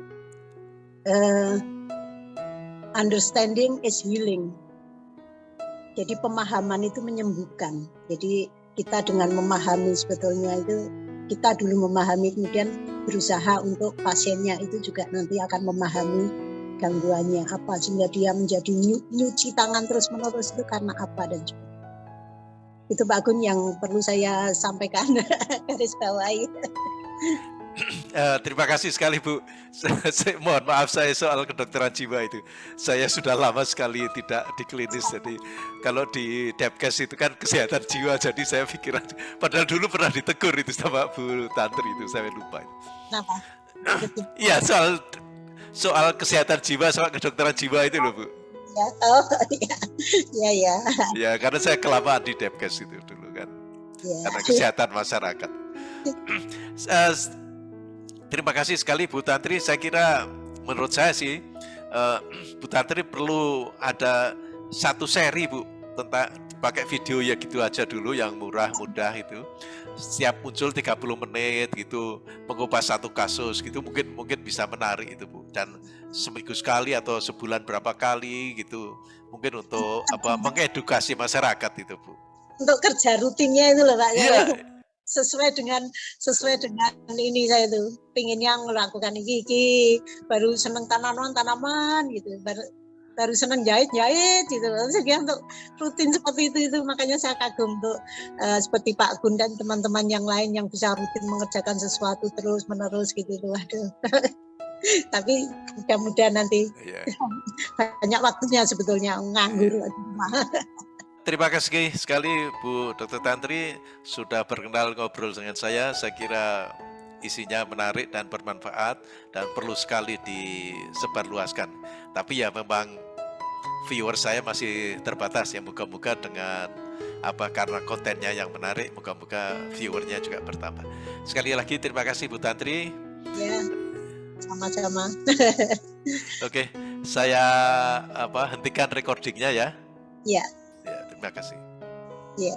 uh, Understanding is Healing. Jadi pemahaman itu menyembuhkan. Jadi kita dengan memahami sebetulnya itu kita dulu memahami kemudian berusaha untuk pasiennya itu juga nanti akan memahami gangguannya apa sehingga dia menjadi nyuci tangan terus menerus itu karena apa dan sebagainya. Itu Pak Gun yang perlu saya sampaikan garis bawahi. Uh, terima kasih sekali Bu. Saya, mohon maaf saya soal kedokteran jiwa itu. Saya sudah lama sekali tidak di klinis. Jadi kalau di Depkes itu kan kesehatan jiwa. Jadi saya pikir padahal dulu pernah ditegur itu sama Bu Tantri itu saya lupa. Kenapa? Iya soal soal kesehatan jiwa soal kedokteran jiwa itu loh Bu. Ya, oh iya, ya ya. Ya karena saya kelamaan di Depkes itu dulu kan. Ya. Karena kesehatan masyarakat. uh, terima kasih sekali Bu Tantri. Saya kira menurut saya sih uh, Bu Tantri perlu ada satu seri Bu tentang pakai video ya gitu aja dulu yang murah mudah itu setiap muncul 30 menit gitu mengupas satu kasus gitu mungkin mungkin bisa menarik itu Bu dan seminggu sekali atau sebulan berapa kali gitu. Mungkin untuk apa mengedukasi masyarakat itu Bu. Untuk kerja rutinnya itu loh Pak ya, ya sesuai dengan sesuai dengan ini saya tuh. Yang melakukan ini baru seneng tanaman tanaman gitu. Baru baru seneng jahit jahit gitu jadi untuk rutin seperti itu itu. Makanya saya kagum untuk uh, seperti Pak Gun dan teman-teman yang lain yang bisa rutin mengerjakan sesuatu terus menerus gitu. Tuh aduh tapi mudah-mudahan nanti yeah. banyak waktunya sebetulnya nganggur yeah. Terima kasih sekali Bu Dr. Tantri sudah berkenal ngobrol dengan saya. Saya kira isinya menarik dan bermanfaat dan perlu sekali disebarluaskan. Tapi ya memang viewer saya masih terbatas ya moga-moga dengan apa karena kontennya yang menarik moga-moga viewernya juga bertambah. Sekali lagi terima kasih Bu Tantri. Ya, sama-sama. Oke, saya apa hentikan recordingnya ya. Ya. Ya, terima kasih. Ya.